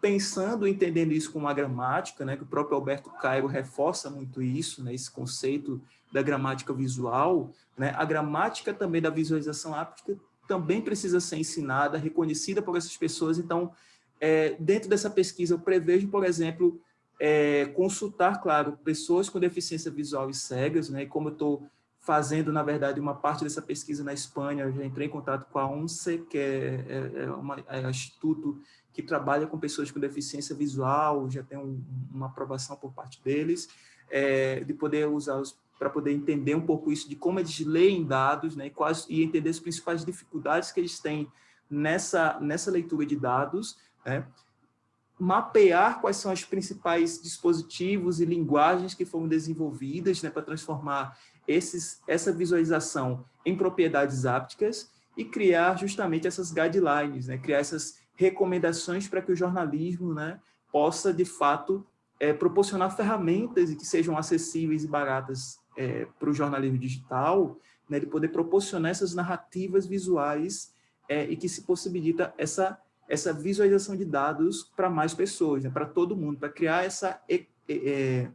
pensando, entendendo isso com uma gramática, né, que o próprio Alberto Cairo reforça muito isso, né, esse conceito da gramática visual, né, a gramática também da visualização áptica também precisa ser ensinada, reconhecida por essas pessoas. Então, é, dentro dessa pesquisa, eu prevejo, por exemplo, é, consultar, claro, pessoas com deficiência visual e cegas, né, como eu estou fazendo, na verdade, uma parte dessa pesquisa na Espanha. Eu já entrei em contato com a ONCE, que é, é, é, uma, é um instituto que trabalha com pessoas com deficiência visual, já tem um, uma aprovação por parte deles, é, de poder usar para poder entender um pouco isso, de como eles leem dados, né, e, quais, e entender as principais dificuldades que eles têm nessa, nessa leitura de dados, né, mapear quais são os principais dispositivos e linguagens que foram desenvolvidas né, para transformar esses, essa visualização em propriedades ápticas e criar justamente essas guidelines, né? criar essas recomendações para que o jornalismo né, possa, de fato, é, proporcionar ferramentas que sejam acessíveis e baratas é, para o jornalismo digital, né, de poder proporcionar essas narrativas visuais é, e que se possibilita essa, essa visualização de dados para mais pessoas, né, para todo mundo, para criar essa, é,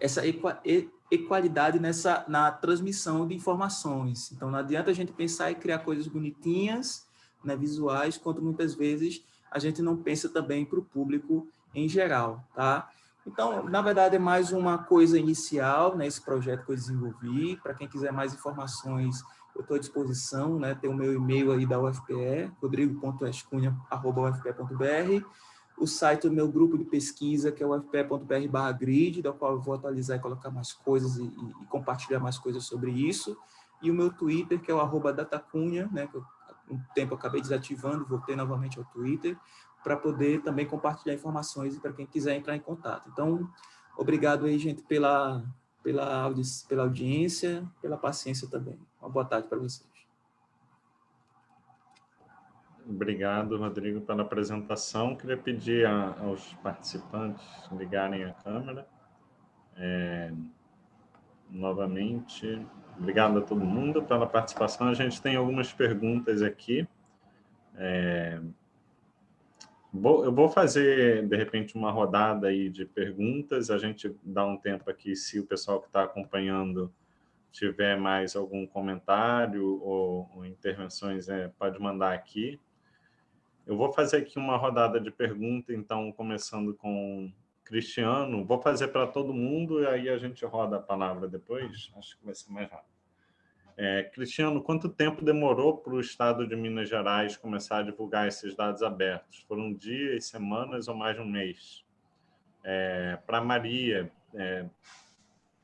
essa equa, equalidade nessa, na transmissão de informações. Então, não adianta a gente pensar em criar coisas bonitinhas, né, visuais, quanto muitas vezes a gente não pensa também para o público em geral, tá? Então, na verdade, é mais uma coisa inicial, né, esse projeto que eu desenvolvi. Para quem quiser mais informações, eu estou à disposição, né, tem o meu e-mail aí da UFPE, rodrigo.escunha.ufpe.br o site do meu grupo de pesquisa, que é o fpe.br grid, da qual eu vou atualizar e colocar mais coisas e, e, compartilhar mais coisas sobre isso, e o meu Twitter, que é o datacunha, né, que eu, um tempo acabei desativando, voltei novamente ao Twitter, para poder também compartilhar informações para quem quiser entrar em contato. Então, Obrigado aí, gente, pela, pela, audi pela audiência, pela paciência também. Uma boa tarde para vocês. Obrigado, Rodrigo, pela apresentação. Queria pedir a, aos participantes ligarem a câmera. É, novamente, obrigado a todo mundo pela participação. A gente tem algumas perguntas aqui. É, eu vou fazer, de repente, uma rodada aí de perguntas. A gente dá um tempo aqui, se o pessoal que está acompanhando tiver mais algum comentário ou, ou intervenções, é, pode mandar aqui. Eu vou fazer aqui uma rodada de perguntas, então, começando com Cristiano. Vou fazer para todo mundo e aí a gente roda a palavra depois. Acho que vai ser mais rápido. É, Cristiano, quanto tempo demorou para o Estado de Minas Gerais começar a divulgar esses dados abertos? Foram dias, semanas ou mais de um mês? É, para Maria, é,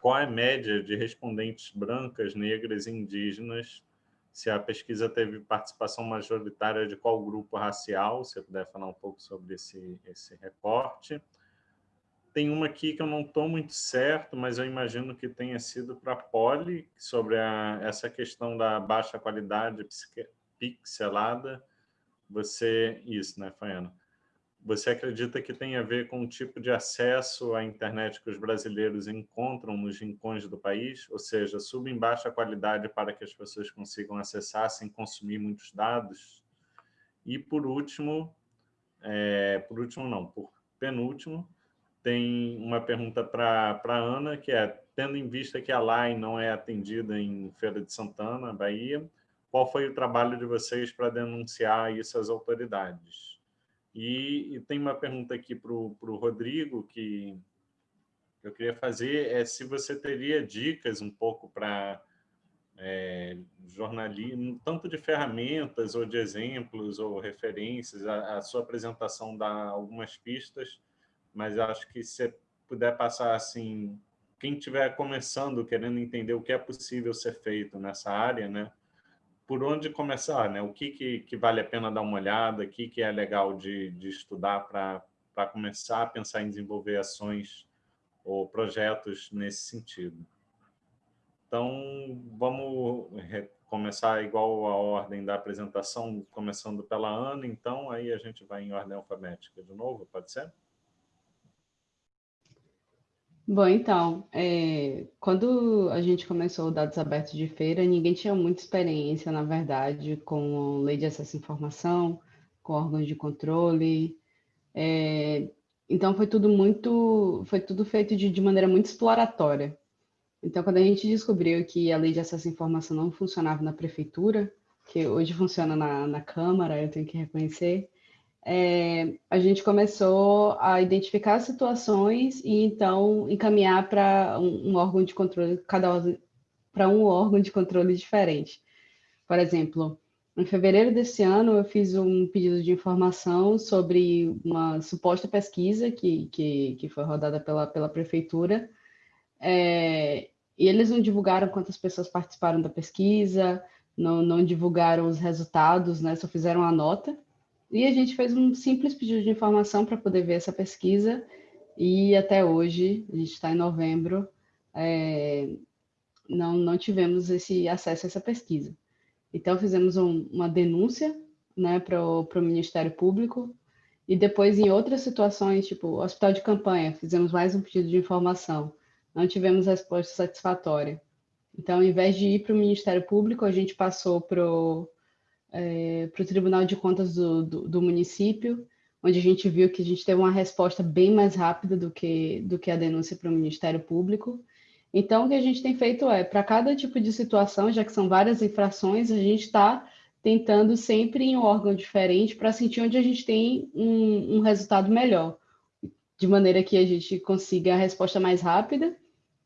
qual é a média de respondentes brancas, negras e indígenas se a pesquisa teve participação majoritária de qual grupo racial, se você puder falar um pouco sobre esse, esse recorte. Tem uma aqui que eu não estou muito certo, mas eu imagino que tenha sido para a Poli, sobre a, essa questão da baixa qualidade pixelada. Você, isso, né, Faiana? Você acredita que tem a ver com o tipo de acesso à internet que os brasileiros encontram nos rincões do país? Ou seja, sub em baixa qualidade para que as pessoas consigam acessar sem consumir muitos dados? E, por último, é, por último não, por penúltimo, tem uma pergunta para a Ana, que é, tendo em vista que a LAI não é atendida em Feira de Santana, Bahia, qual foi o trabalho de vocês para denunciar isso às autoridades? E, e tem uma pergunta aqui para o Rodrigo que eu queria fazer, é se você teria dicas um pouco para é, jornalismo, tanto de ferramentas ou de exemplos ou referências, a, a, sua apresentação dá algumas pistas, mas acho que se puder passar assim, quem estiver começando, querendo entender o que é possível ser feito nessa área, né? por onde começar, né? O que, que, que, vale a pena dar uma olhada, o que, que é legal de, de estudar para começar a pensar em desenvolver ações ou projetos nesse sentido. Então, vamos começar igual a ordem da apresentação, começando pela Ana, então, aí a gente vai em ordem alfabética de novo, pode ser? Bom, então, é, quando a gente começou o Dados Abertos de Feira, ninguém tinha muita experiência, na verdade, com lei de acesso à informação, com órgãos de controle. É, então, foi tudo muito, foi tudo feito de, de maneira muito exploratória. Então, quando a gente descobriu que a lei de acesso à informação não funcionava na prefeitura, que hoje funciona na, na Câmara, eu tenho que reconhecer, é, a gente começou a identificar situações e então encaminhar para um, um, órgão de controle, cada para um órgão de controle diferente. Por exemplo, em fevereiro desse ano eu fiz um pedido de informação sobre uma suposta pesquisa que, que, que foi rodada pela, pela prefeitura, é, e eles não divulgaram quantas pessoas participaram da pesquisa, não, não divulgaram os resultados, né, só fizeram a nota, e a gente fez um simples pedido de informação para poder ver essa pesquisa, e até hoje, a gente está em novembro, é, não, não tivemos esse acesso a essa pesquisa. Então, fizemos um, uma denúncia né, para o Ministério Público, e depois, em outras situações, tipo hospital de campanha, fizemos mais um pedido de informação. Não tivemos resposta satisfatória. Então, ao invés de ir para o Ministério Público, a gente passou para o é, para o Tribunal de Contas do, do, do, município, onde a gente viu que a gente teve uma resposta bem mais rápida do que, do que a denúncia para o Ministério Público. Então, o que a gente tem feito é, para cada tipo de situação, já que são várias infrações, a gente está tentando sempre em um órgão diferente para sentir onde a gente tem um, um resultado melhor, de maneira que a gente consiga a resposta mais rápida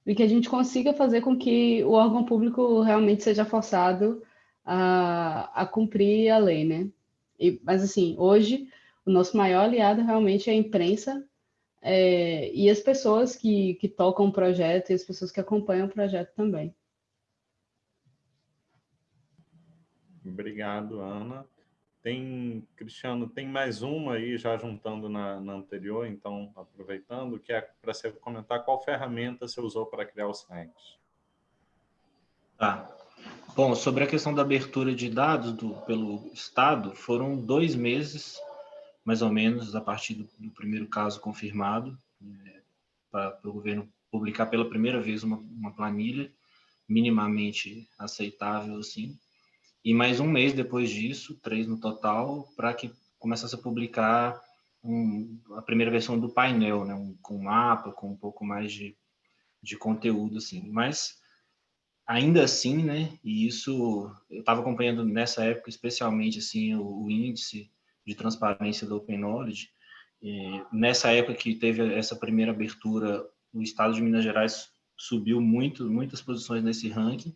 e que a gente consiga fazer com que o órgão público realmente seja forçado a, a cumprir a lei, né? E, mas, assim, hoje, o nosso maior aliado realmente é a imprensa é, e as pessoas que, que tocam o projeto e as pessoas que acompanham o projeto também. Obrigado, Ana. Tem, Cristiano, tem mais uma aí, já juntando na, na anterior, então, aproveitando, que é para você comentar qual ferramenta você usou para criar o site. Tá. Bom, sobre a questão da abertura de dados do, pelo Estado, foram dois meses, mais ou menos, a partir do, do primeiro caso confirmado, é, para o governo publicar pela primeira vez uma, uma planilha minimamente aceitável, assim, e mais um mês depois disso, três no total, para que começasse a publicar um, a primeira versão do painel, né? Um, com mapa, com um pouco mais de, de conteúdo, assim. Mas, ainda assim, né? E isso, eu estava acompanhando nessa época, especialmente, assim, o, o índice de transparência do Open Knowledge. E nessa época que teve essa primeira abertura, o estado de Minas Gerais subiu muito, muitas posições nesse ranking,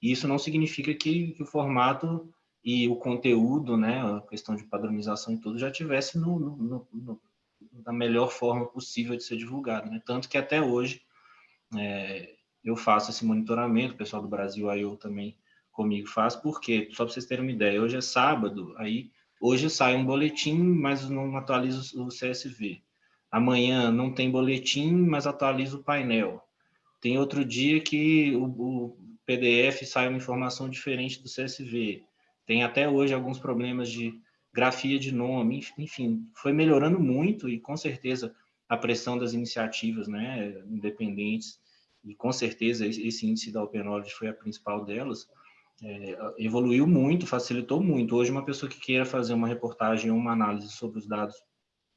isso não significa que, que, o formato e o conteúdo, né, a questão de padronização e tudo, já tivesse no, no, no, na melhor forma possível de ser divulgado. Né? Tanto que até hoje é, eu faço esse monitoramento, o pessoal do Brasil, aí eu também comigo faz, porque, só para vocês terem uma ideia, hoje é sábado, aí hoje sai um boletim, mas não atualiza o CSV. Amanhã não tem boletim, mas atualiza o painel. Tem outro dia que o, o PDF sai uma informação diferente do CSV. Tem até hoje alguns problemas de grafia de nome, enfim, foi melhorando muito e com certeza a pressão das iniciativas né, independentes e com certeza esse índice da Open Knowledge foi a principal delas, é, evoluiu muito, facilitou muito. Hoje uma pessoa que queira fazer uma reportagem ou uma análise sobre os dados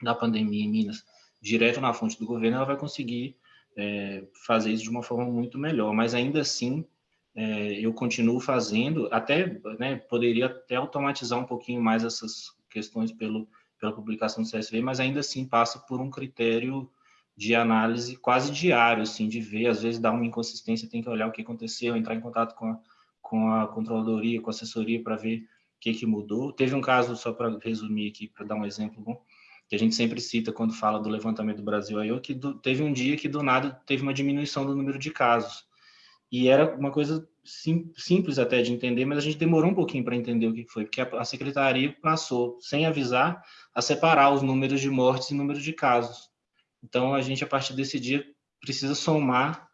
da pandemia em Minas, direto na fonte do governo, ela vai conseguir é, fazer isso de uma forma muito melhor, mas ainda assim é, eu continuo fazendo, até né, poderia até automatizar um pouquinho mais essas questões pelo, pela publicação do CSV, mas ainda assim passa por um critério de análise quase diário, assim, de ver, às vezes dá uma inconsistência, tem que olhar o que aconteceu, entrar em contato com a, com a controladoria, com a assessoria para ver o que, que mudou. Teve um caso, só para resumir aqui, para dar um exemplo bom, que a gente sempre cita quando fala do levantamento do Brasil aí, que do, teve um dia que do nada teve uma diminuição do número de casos. E era uma coisa sim, simples até de entender, mas a gente demorou um pouquinho para entender o que foi, porque a, a, secretaria passou, sem avisar, a separar os números de mortes e números de casos. Então, a gente, a partir desse dia, precisa somar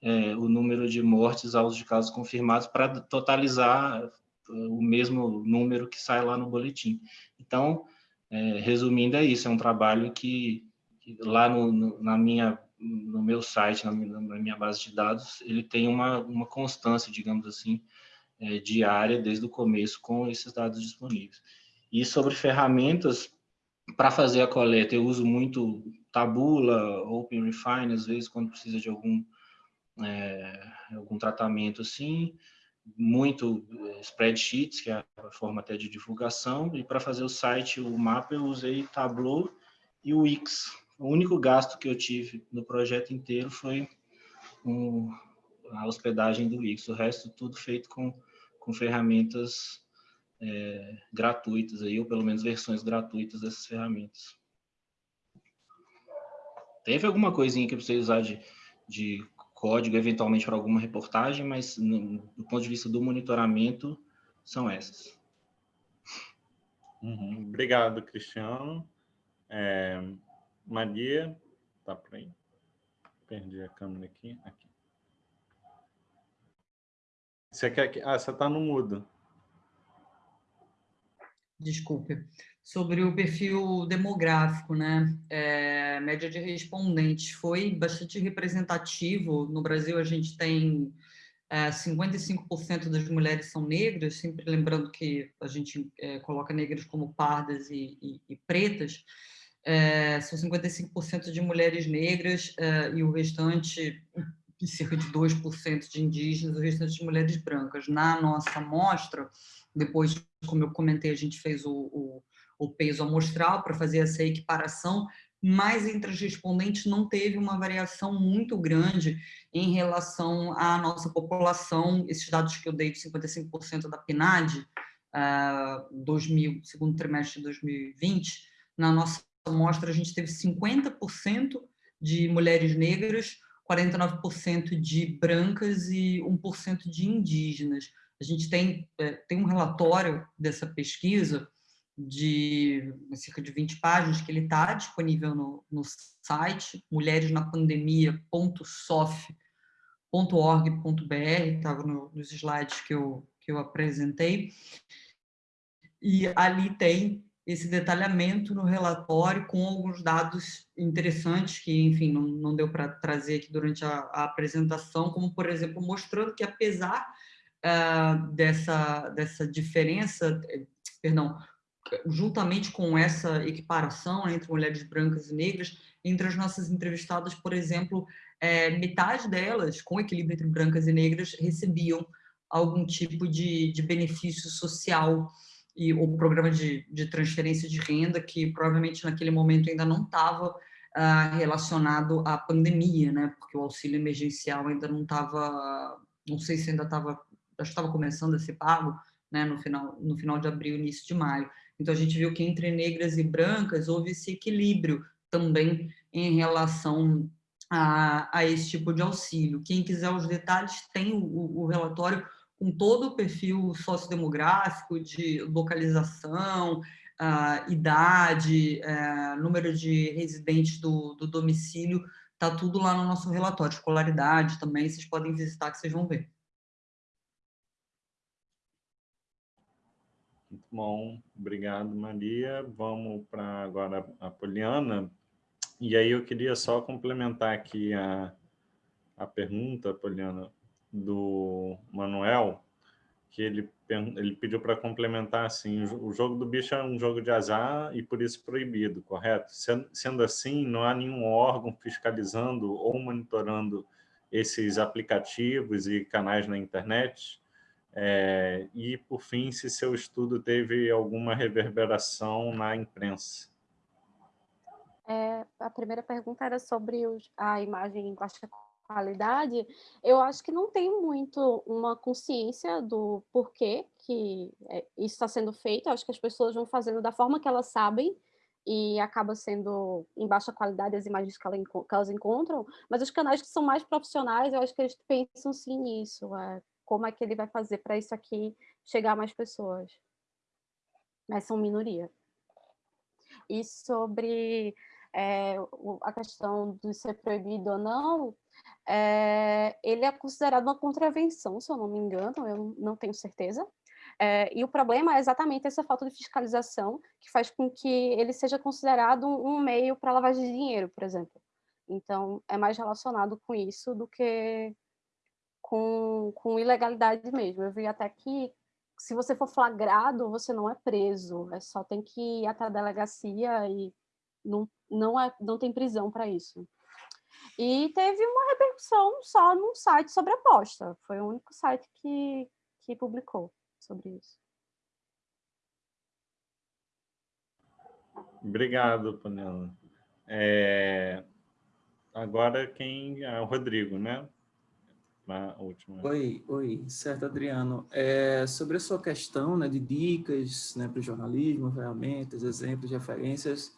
é, o número de mortes aos de casos confirmados para totalizar é, o mesmo número que sai lá no boletim. Então, é, resumindo, é isso, é um trabalho que, que lá no, no, na minha no meu site, na minha, na minha, base de dados, ele tem uma, uma constância, digamos assim, é, diária desde o começo com esses dados disponíveis. E sobre ferramentas, para fazer a coleta, eu uso muito Tabula, OpenRefine, às vezes quando precisa de algum, é, algum tratamento assim, muito é, spreadsheets, que é a forma até de divulgação, e para fazer o site, o mapa, eu usei Tableau e o Wix, o único gasto que eu tive no projeto inteiro foi um, a hospedagem do Wix. O resto tudo feito com, com ferramentas é, gratuitas, aí, ou pelo menos versões gratuitas dessas ferramentas. Teve alguma coisinha que eu precisei usar de, de código, eventualmente, para alguma reportagem, mas no, do ponto de vista do monitoramento, são essas. Uhum. Obrigado, Cristiano. É, Maria, tá por aí? Perdi a câmera aqui. aqui. Você quer que... Ah, você está no mudo. Desculpe. Sobre o perfil demográfico, né? É, média de respondentes foi bastante representativo. No Brasil, a gente tem é, 55% das mulheres são negras, sempre lembrando que a gente é, coloca negras como pardas e, e, e pretas, é, são 55% de mulheres negras é, e o restante, cerca de 2% de indígenas, o restante de mulheres brancas. Na nossa amostra, depois, como eu comentei, a gente fez o, o, o peso amostral para fazer essa equiparação, mas entre as respondentes não teve uma variação muito grande em relação à nossa população. Esses dados que eu dei de 55% da PNAD, uh, 2000, segundo trimestre de 2020, na nossa amostra, a gente teve 50% de mulheres negras, 49% de brancas e 1% de indígenas. A gente tem, é, tem um relatório dessa pesquisa de cerca de 20 páginas, que ele está disponível no, no site, mulheresnapandemia.sof.org.br, estava no, nos slides que eu, que eu apresentei, e ali tem esse detalhamento no relatório com alguns dados interessantes que, enfim, não, não deu para trazer aqui durante a, a, apresentação, como, por exemplo, mostrando que, apesar uh, dessa, dessa diferença, eh, perdão, juntamente com essa equiparação entre mulheres brancas e negras, entre as nossas entrevistadas, por exemplo, é, metade delas, com equilíbrio entre brancas e negras, recebiam algum tipo de, de benefício social e o programa de, de transferência de renda, que provavelmente naquele momento ainda não estava ah, relacionado à pandemia, né? porque o auxílio emergencial ainda não estava, não sei se ainda estava, que estava começando a ser pago né? no, final, no final de abril, início de maio. Então, a gente viu que entre negras e brancas houve esse equilíbrio também em relação a, a esse tipo de auxílio. Quem quiser os detalhes, tem o, o relatório com todo o perfil sociodemográfico de localização, uh, idade, uh, número de residentes do, do domicílio, está tudo lá no nosso relatório, escolaridade também, vocês podem visitar que vocês vão ver. Muito bom, obrigado Maria. Vamos para agora a Poliana. E aí eu queria só complementar aqui a, a pergunta, Poliana, do Manuel, que ele, ele pediu para complementar assim, o jogo do bicho é um jogo de azar e por isso proibido, correto? Sendo, assim, não há nenhum órgão fiscalizando ou monitorando esses aplicativos e canais na internet? É, e, por fim, se seu estudo teve alguma reverberação na imprensa? É, a primeira pergunta era sobre os, a imagem em baixa qualidade, eu acho que não tem muito uma consciência do porquê que é, isso está sendo feito. Eu acho que as pessoas vão fazendo da forma que elas sabem e acaba sendo em baixa qualidade as imagens que, elas encontram, mas os canais que são mais profissionais, eu acho que eles pensam sim nisso, é, como é que ele vai fazer para isso aqui chegar a mais pessoas. Mas são minoria. E sobre é, a questão de ser proibido ou não, é, ele é considerado uma contravenção, se eu não me engano, eu não tenho certeza. É, e o problema é exatamente essa falta de fiscalização que faz com que ele seja considerado um, meio para lavagem de dinheiro, por exemplo. Então, é mais relacionado com isso do que com, com ilegalidade mesmo. Eu vi até que se você for flagrado, você não é preso, é só tem que ir até a delegacia e não, não, é, não tem prisão para isso. E teve uma repercussão só num site sobre aposta. Foi o único site que, que publicou sobre isso. Obrigado, Panela. É... Agora quem é o Rodrigo, né? A última. Oi, oi, certo, Adriano. É, sobre a sua questão né, de dicas né, para o jornalismo, ferramentas, exemplos, referências,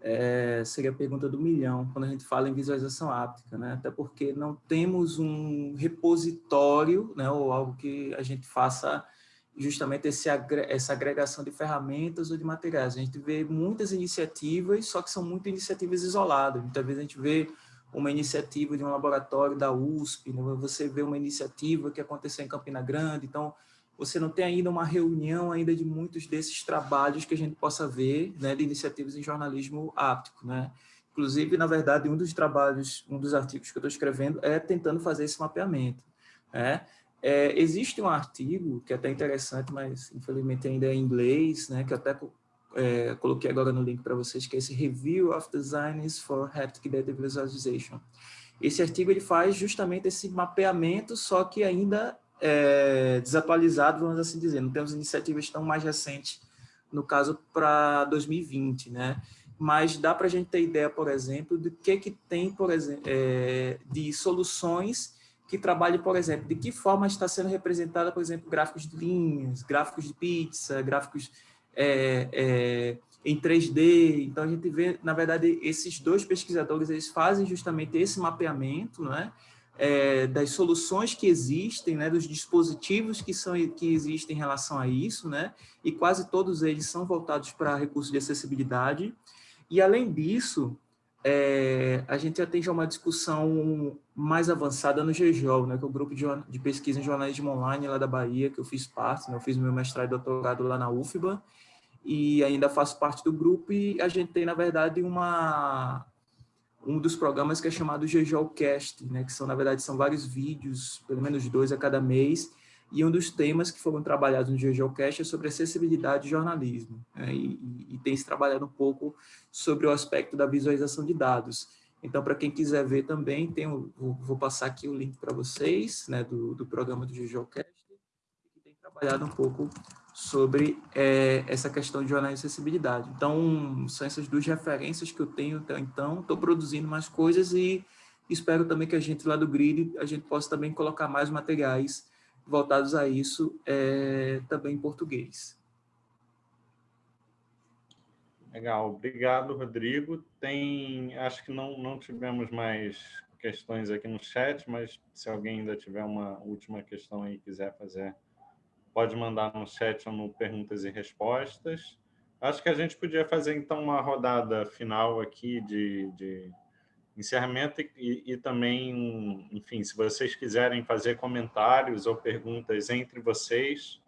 é, seria a pergunta do milhão, quando a gente fala em visualização áptica, né? até porque não temos um repositório, né, ou algo que a gente faça justamente esse, essa agregação de ferramentas ou de materiais. A gente vê muitas iniciativas, só que são muitas iniciativas isoladas. Muitas vezes a gente vê uma iniciativa de um laboratório da USP, né? você vê uma iniciativa que aconteceu em Campina Grande, então você não tem ainda uma reunião ainda de muitos desses trabalhos que a gente possa ver, né, de iniciativas em jornalismo áptico, né? Inclusive, na verdade, um dos trabalhos, um dos artigos que eu estou escrevendo é tentando fazer esse mapeamento, né? É, existe um artigo que é até interessante, mas infelizmente ainda é em inglês, né, que eu até é, coloquei agora no link para vocês, que é esse Review of Designs for Haptic Data Visualization. Esse artigo ele faz justamente esse mapeamento, só que ainda é, desatualizado, vamos assim dizer. Não temos iniciativas tão mais recentes, no caso, para 2020, né? Mas dá para a gente ter ideia, por exemplo, do que, que tem, por exemplo, é, de soluções que trabalhem, por exemplo, de que forma está sendo representada, por exemplo, gráficos de linhas, gráficos de pizza, gráficos é, é, em 3D. Então, a gente vê, na verdade, esses dois pesquisadores, eles fazem justamente esse mapeamento, não é? é, das soluções que existem, né, dos dispositivos que, são, que existem em relação a isso, né, e quase todos eles são voltados para recursos de acessibilidade. E, além disso, é, a gente já tem já uma discussão mais avançada no GGOL, né, que é o grupo de, de, pesquisa em jornalismo online lá da Bahia, que eu fiz parte, né, eu fiz meu mestrado e doutorado lá na UFBA, e ainda faço parte do grupo, e a gente tem, na verdade, uma, um dos programas que é chamado GGOcast, né, que são, na verdade, são vários vídeos, pelo menos dois a cada mês, e um dos temas que foram trabalhados no GGOcast é sobre acessibilidade e jornalismo, né, e, e, tem se trabalhado um pouco sobre o aspecto da visualização de dados. Então, para quem quiser ver também, tem, vou, vou passar aqui o link para vocês, né, do, do programa do GGOcast, que tem trabalhado um pouco sobre é, essa questão de jornalismo e acessibilidade. Então, são essas duas referências que eu tenho até então. Estou produzindo mais coisas e espero também que a gente lá do Grid, a gente possa também colocar mais materiais voltados a isso, é, também em português. Legal, obrigado, Rodrigo. Tem, acho que não, não tivemos mais questões aqui no chat, mas se alguém ainda tiver uma última questão aí quiser fazer pode mandar no chat ou no perguntas e respostas. Acho que a gente podia fazer, então, uma rodada final aqui de, de encerramento e, e, também, enfim, se vocês quiserem fazer comentários ou perguntas entre vocês,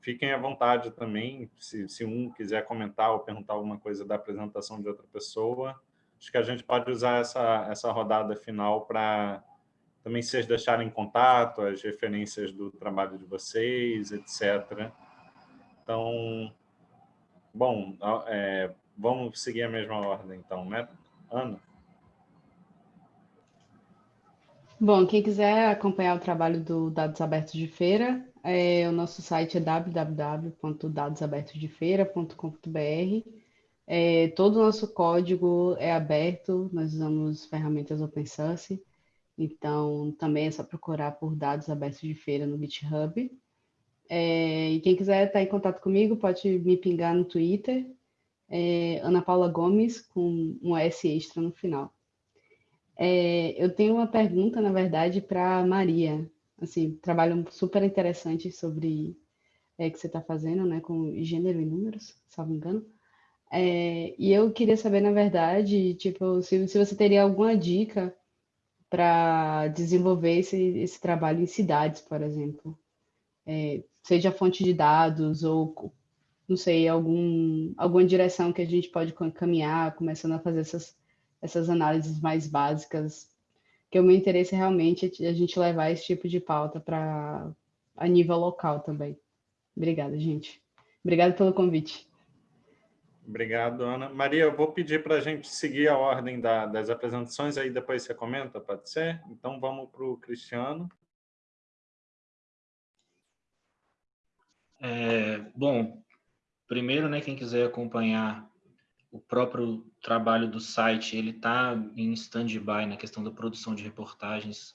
fiquem à vontade também, se, se um quiser comentar ou perguntar alguma coisa da apresentação de outra pessoa. Acho que a gente pode usar essa, essa rodada final para também vocês deixarem contato, as referências do trabalho de vocês, etc. Então, bom, é, vamos seguir a mesma ordem, então, né? Ana? Bom, quem quiser acompanhar o trabalho do Dados Abertos de Feira, é, o nosso site é www.dadosabertosdefeira.com.br. É, todo o nosso código é aberto, nós usamos ferramentas open source. Então, também é só procurar por dados abertos de feira no GitHub. É, e quem quiser estar em contato comigo, pode me pingar no Twitter, é, Ana Paula Gomes, com um S extra no final. É, eu tenho uma pergunta, na verdade, para Maria. Assim, trabalho super interessante sobre é, que você está fazendo, né, com gênero e números, me engano. É, e eu queria saber, na verdade, tipo, se, se você teria alguma dica para desenvolver esse, esse trabalho em cidades, por exemplo. É, seja fonte de dados ou, não sei, algum, alguma direção que a gente pode caminhar, começando a fazer essas, essas análises mais básicas, que o meu interesse é realmente a gente levar esse tipo de pauta para a nível local também. Obrigada, gente. Obrigada pelo convite. Obrigado, Ana. Maria, eu vou pedir para a gente seguir a ordem da, das apresentações, aí depois você comenta, pode ser? Então, vamos para o Cristiano. É, bom, primeiro, né, quem quiser acompanhar o próprio trabalho do site, ele está em stand-by na questão da produção de reportagens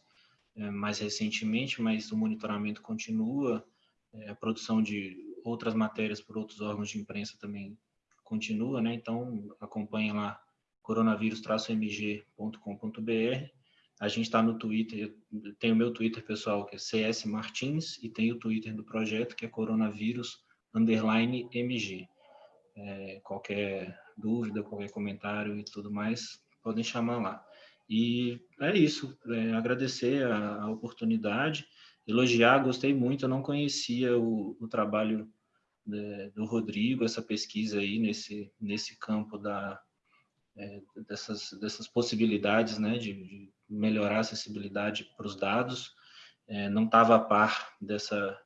é, mais recentemente, mas o monitoramento continua, é, a produção de outras matérias por outros órgãos de imprensa também continua, né? Então, acompanhe lá coronavírus-mg.com.br. A gente está no Twitter, tem o meu Twitter pessoal, que é CS Martins, e tem o Twitter do projeto, que é coronavírus underline MG. É, qualquer dúvida, qualquer comentário e tudo mais, podem chamar lá. E é isso, é, agradecer a, a, oportunidade, elogiar, gostei muito, eu não conhecia o, o trabalho né, do Rodrigo, essa pesquisa aí nesse, nesse campo da, é, dessas, dessas possibilidades né, de, de melhorar a acessibilidade para os dados. É, não estava a par dessa,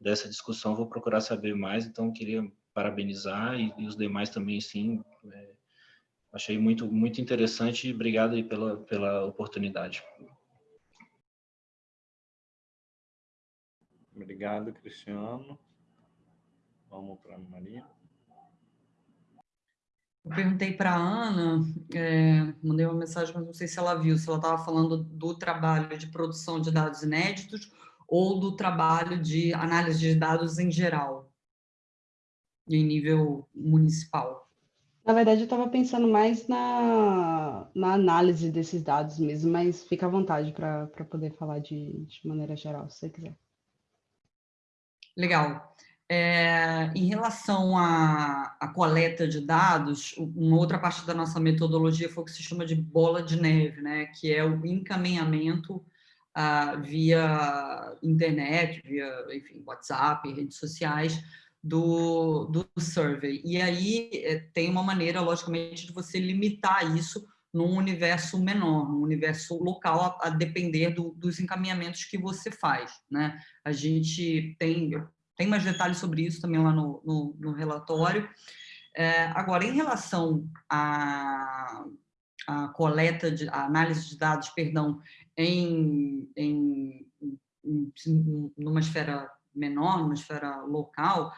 dessa discussão, vou procurar saber mais, então queria parabenizar e, e os demais também, sim, é, achei muito, muito interessante e obrigado aí pela, pela oportunidade. Obrigado, Cristiano. Vamos para a Maria. Eu perguntei para a Ana, é, mandei uma mensagem, mas não sei se ela viu, se ela estava falando do trabalho de produção de dados inéditos ou do trabalho de análise de dados em geral, em nível municipal. Na verdade, eu estava pensando mais na, na análise desses dados mesmo, mas fica à vontade para poder falar de, de maneira geral, se você quiser. Legal. É, em relação à, à, coleta de dados, uma outra parte da nossa metodologia foi o que se chama de bola de neve, né? que é o encaminhamento ah, via internet, via enfim, WhatsApp, redes sociais, do, do survey. E aí é, tem uma maneira, logicamente, de você limitar isso num universo menor, num universo local, a, a depender do, dos encaminhamentos que você faz. Né? A gente tem, tem mais detalhes sobre isso também lá no, no, no relatório. É, agora, em relação à, à coleta, de, à análise de dados, perdão, em, em, em, numa esfera menor, numa esfera local,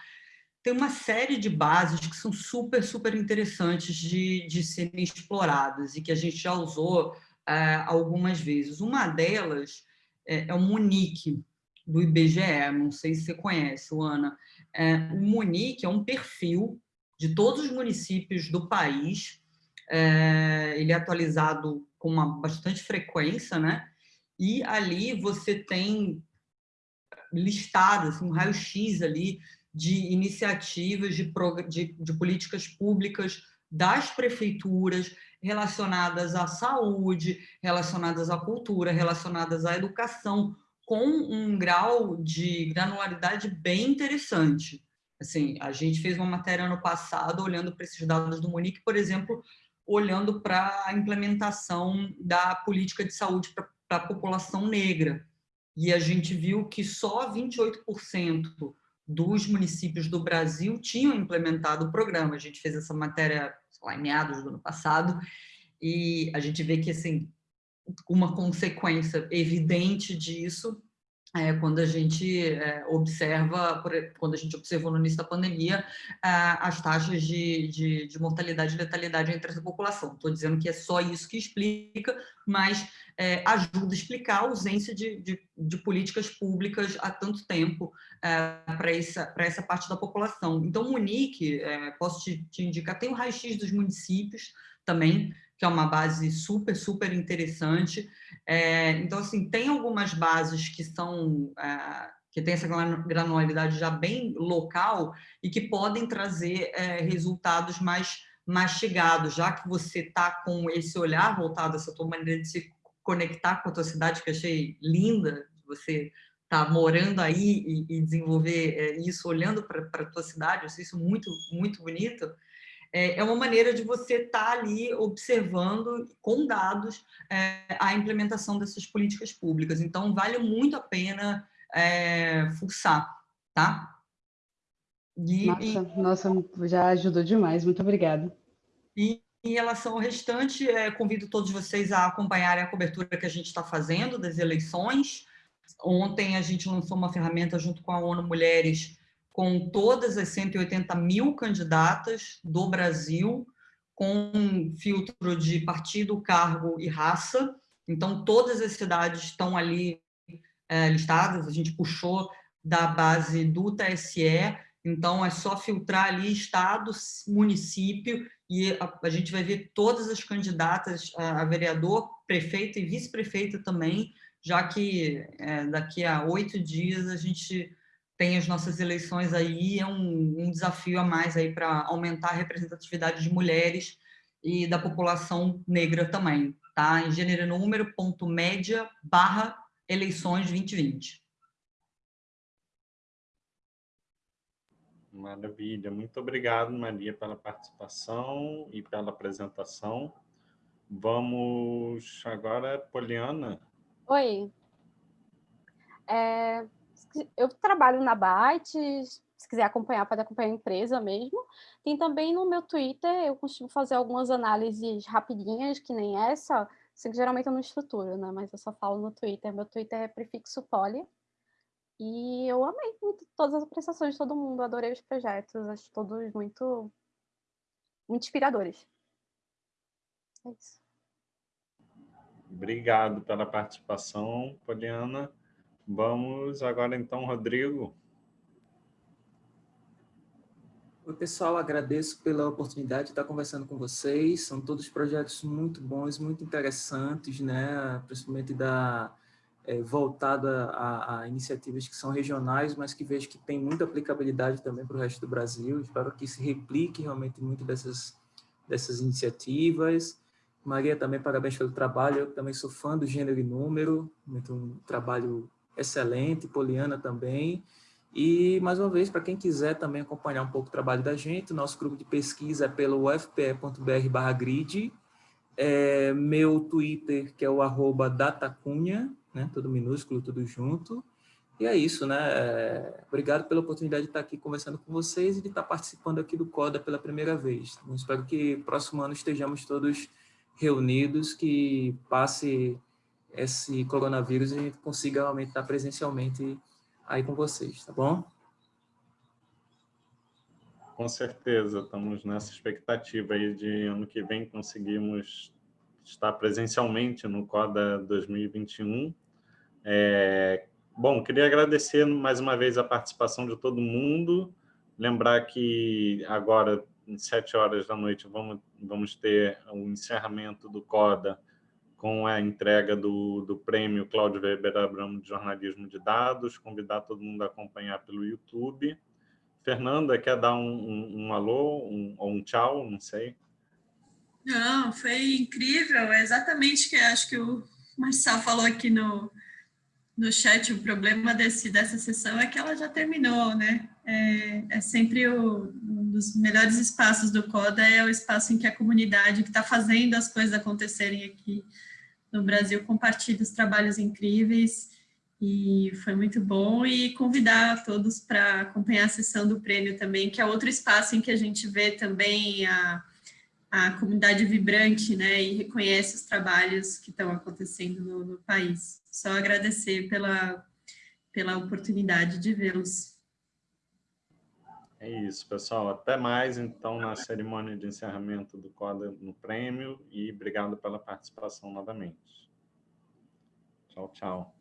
tem uma série de bases que são super, super interessantes de, de serem exploradas e que a gente já usou é, algumas vezes. Uma delas é, é o Munique, do IBGE, não sei se você conhece, Ana. É, o Munique é um perfil de todos os municípios do país, é, ele é atualizado com uma bastante frequência, né? E ali você tem listado assim, um raio-x ali de iniciativas de, de, de políticas públicas das prefeituras relacionadas à saúde, relacionadas à cultura, relacionadas à educação, com um grau de granularidade bem interessante. Assim, a gente fez uma matéria ano passado olhando para esses dados do Monique, por exemplo, olhando para a implementação da política de saúde para a população negra. E a gente viu que só 28% dos municípios do Brasil tinham implementado o programa. A gente fez essa matéria lá, em meados do ano passado, e a gente vê que, assim, uma consequência evidente disso é, quando a gente é, observa, quando a gente observou no início da pandemia, é, as taxas de, de, de, mortalidade e letalidade entre essa população. Estou dizendo que é só isso que explica, mas é, ajuda a explicar a ausência de, de, de políticas públicas há tanto tempo é, para essa, essa parte da população. Então, o Munique, é, posso te, te indicar, tem o raio-x dos municípios também, que é uma base super, super interessante. É, então, assim, tem algumas bases que são... É, que tem essa granularidade já bem local e que podem trazer é, resultados mais mastigados, já que você está com esse olhar voltado, essa tua maneira de se conectar com a tua cidade, que eu achei linda, você tá morando aí e, e desenvolver é, isso olhando para a tua cidade, eu achei isso muito, muito bonito, é, é uma maneira de você estar tá ali observando com dados é, a implementação dessas políticas públicas. Então, vale muito a pena é, fuçar, tá? E, nossa, e, nossa, já ajudou demais, muito obrigada. E em relação ao restante, é, convido todos vocês a acompanharem a cobertura que a gente está fazendo das eleições. Ontem a gente lançou uma ferramenta junto com a ONU Mulheres com todas as 180 mil candidatas do Brasil, com filtro de partido, cargo e raça. Então, todas as cidades estão ali é, listadas, a gente puxou da base do TSE, então é só filtrar ali estado, município, e a, a gente vai ver todas as candidatas a, a vereador, prefeito e vice-prefeito também, já que é, daqui a oito dias a gente tem as nossas eleições aí, é um, um desafio a mais aí para aumentar a representatividade de mulheres e da população negra também, tá? Em gênero número, ponto média, barra, eleições 2020. Maravilha, muito obrigado, Maria, pela participação e pela apresentação. Vamos agora, Poliana. Oi. É, eu trabalho na Byte, se quiser acompanhar, pode acompanhar a empresa mesmo. Tem também no meu Twitter, eu costumo fazer algumas análises rapidinhas, que nem essa, assim, que geralmente eu não estruturo, né? Mas eu só falo no Twitter. Meu Twitter é prefixo poli. E eu amei muito todas as apresentações de todo mundo, adorei os projetos, acho todos muito, muito inspiradores. É isso. Obrigado pela participação, Poliana. Vamos agora então, Rodrigo. Oi, pessoal, agradeço pela oportunidade de estar conversando com vocês. São todos projetos muito bons, muito interessantes, né? principalmente da, é, voltada a, a, iniciativas que são regionais, mas que vejo que tem muita aplicabilidade também para o resto do Brasil. Espero que se replique realmente muito dessas, dessas iniciativas. Maria, também parabéns pelo trabalho. Eu também sou fã do Gênero e Número, muito um trabalho excelente. Poliana também. E, mais uma vez, para quem quiser também acompanhar um pouco o trabalho da gente, nosso grupo de pesquisa é pelo ufpe.br grid, é, meu Twitter, que é o arroba datacunha, né, tudo minúsculo, tudo junto. E é isso, né? É, obrigado pela oportunidade de estar aqui conversando com vocês e de estar participando aqui do CODA pela primeira vez. Então, espero que próximo ano estejamos todos reunidos, que passe esse coronavírus e consiga realmente estar presencialmente aí com vocês, tá bom? Com certeza, estamos nessa expectativa aí de ano que vem conseguimos estar presencialmente no CODA 2021. É, bom, queria agradecer mais uma vez a participação de todo mundo, lembrar que agora, às sete horas da noite, vamos, vamos ter o encerramento do CODA com a entrega do, do prêmio Cláudio Weber Abramo de Jornalismo de Dados, convidar todo mundo a acompanhar pelo YouTube. Fernanda, quer dar um, um, um alô um, ou um tchau? Não sei. Não, foi incrível, é exatamente que acho que o Marcel falou aqui no, no chat, o problema desse, dessa sessão é que ela já terminou, né? É, é sempre o, um dos melhores espaços do CODA, é o espaço em que a comunidade que está fazendo as coisas acontecerem aqui no Brasil compartilha os trabalhos incríveis e foi muito bom e convidar todos para acompanhar a sessão do prêmio também, que é outro espaço em que a gente vê também a, a comunidade vibrante, né, e reconhece os trabalhos que estão acontecendo no, no país. Só agradecer pela, pela oportunidade de vê-los. É isso, pessoal. Até mais, então, na cerimônia de encerramento do CODA no prêmio e obrigado pela participação novamente. Tchau, tchau.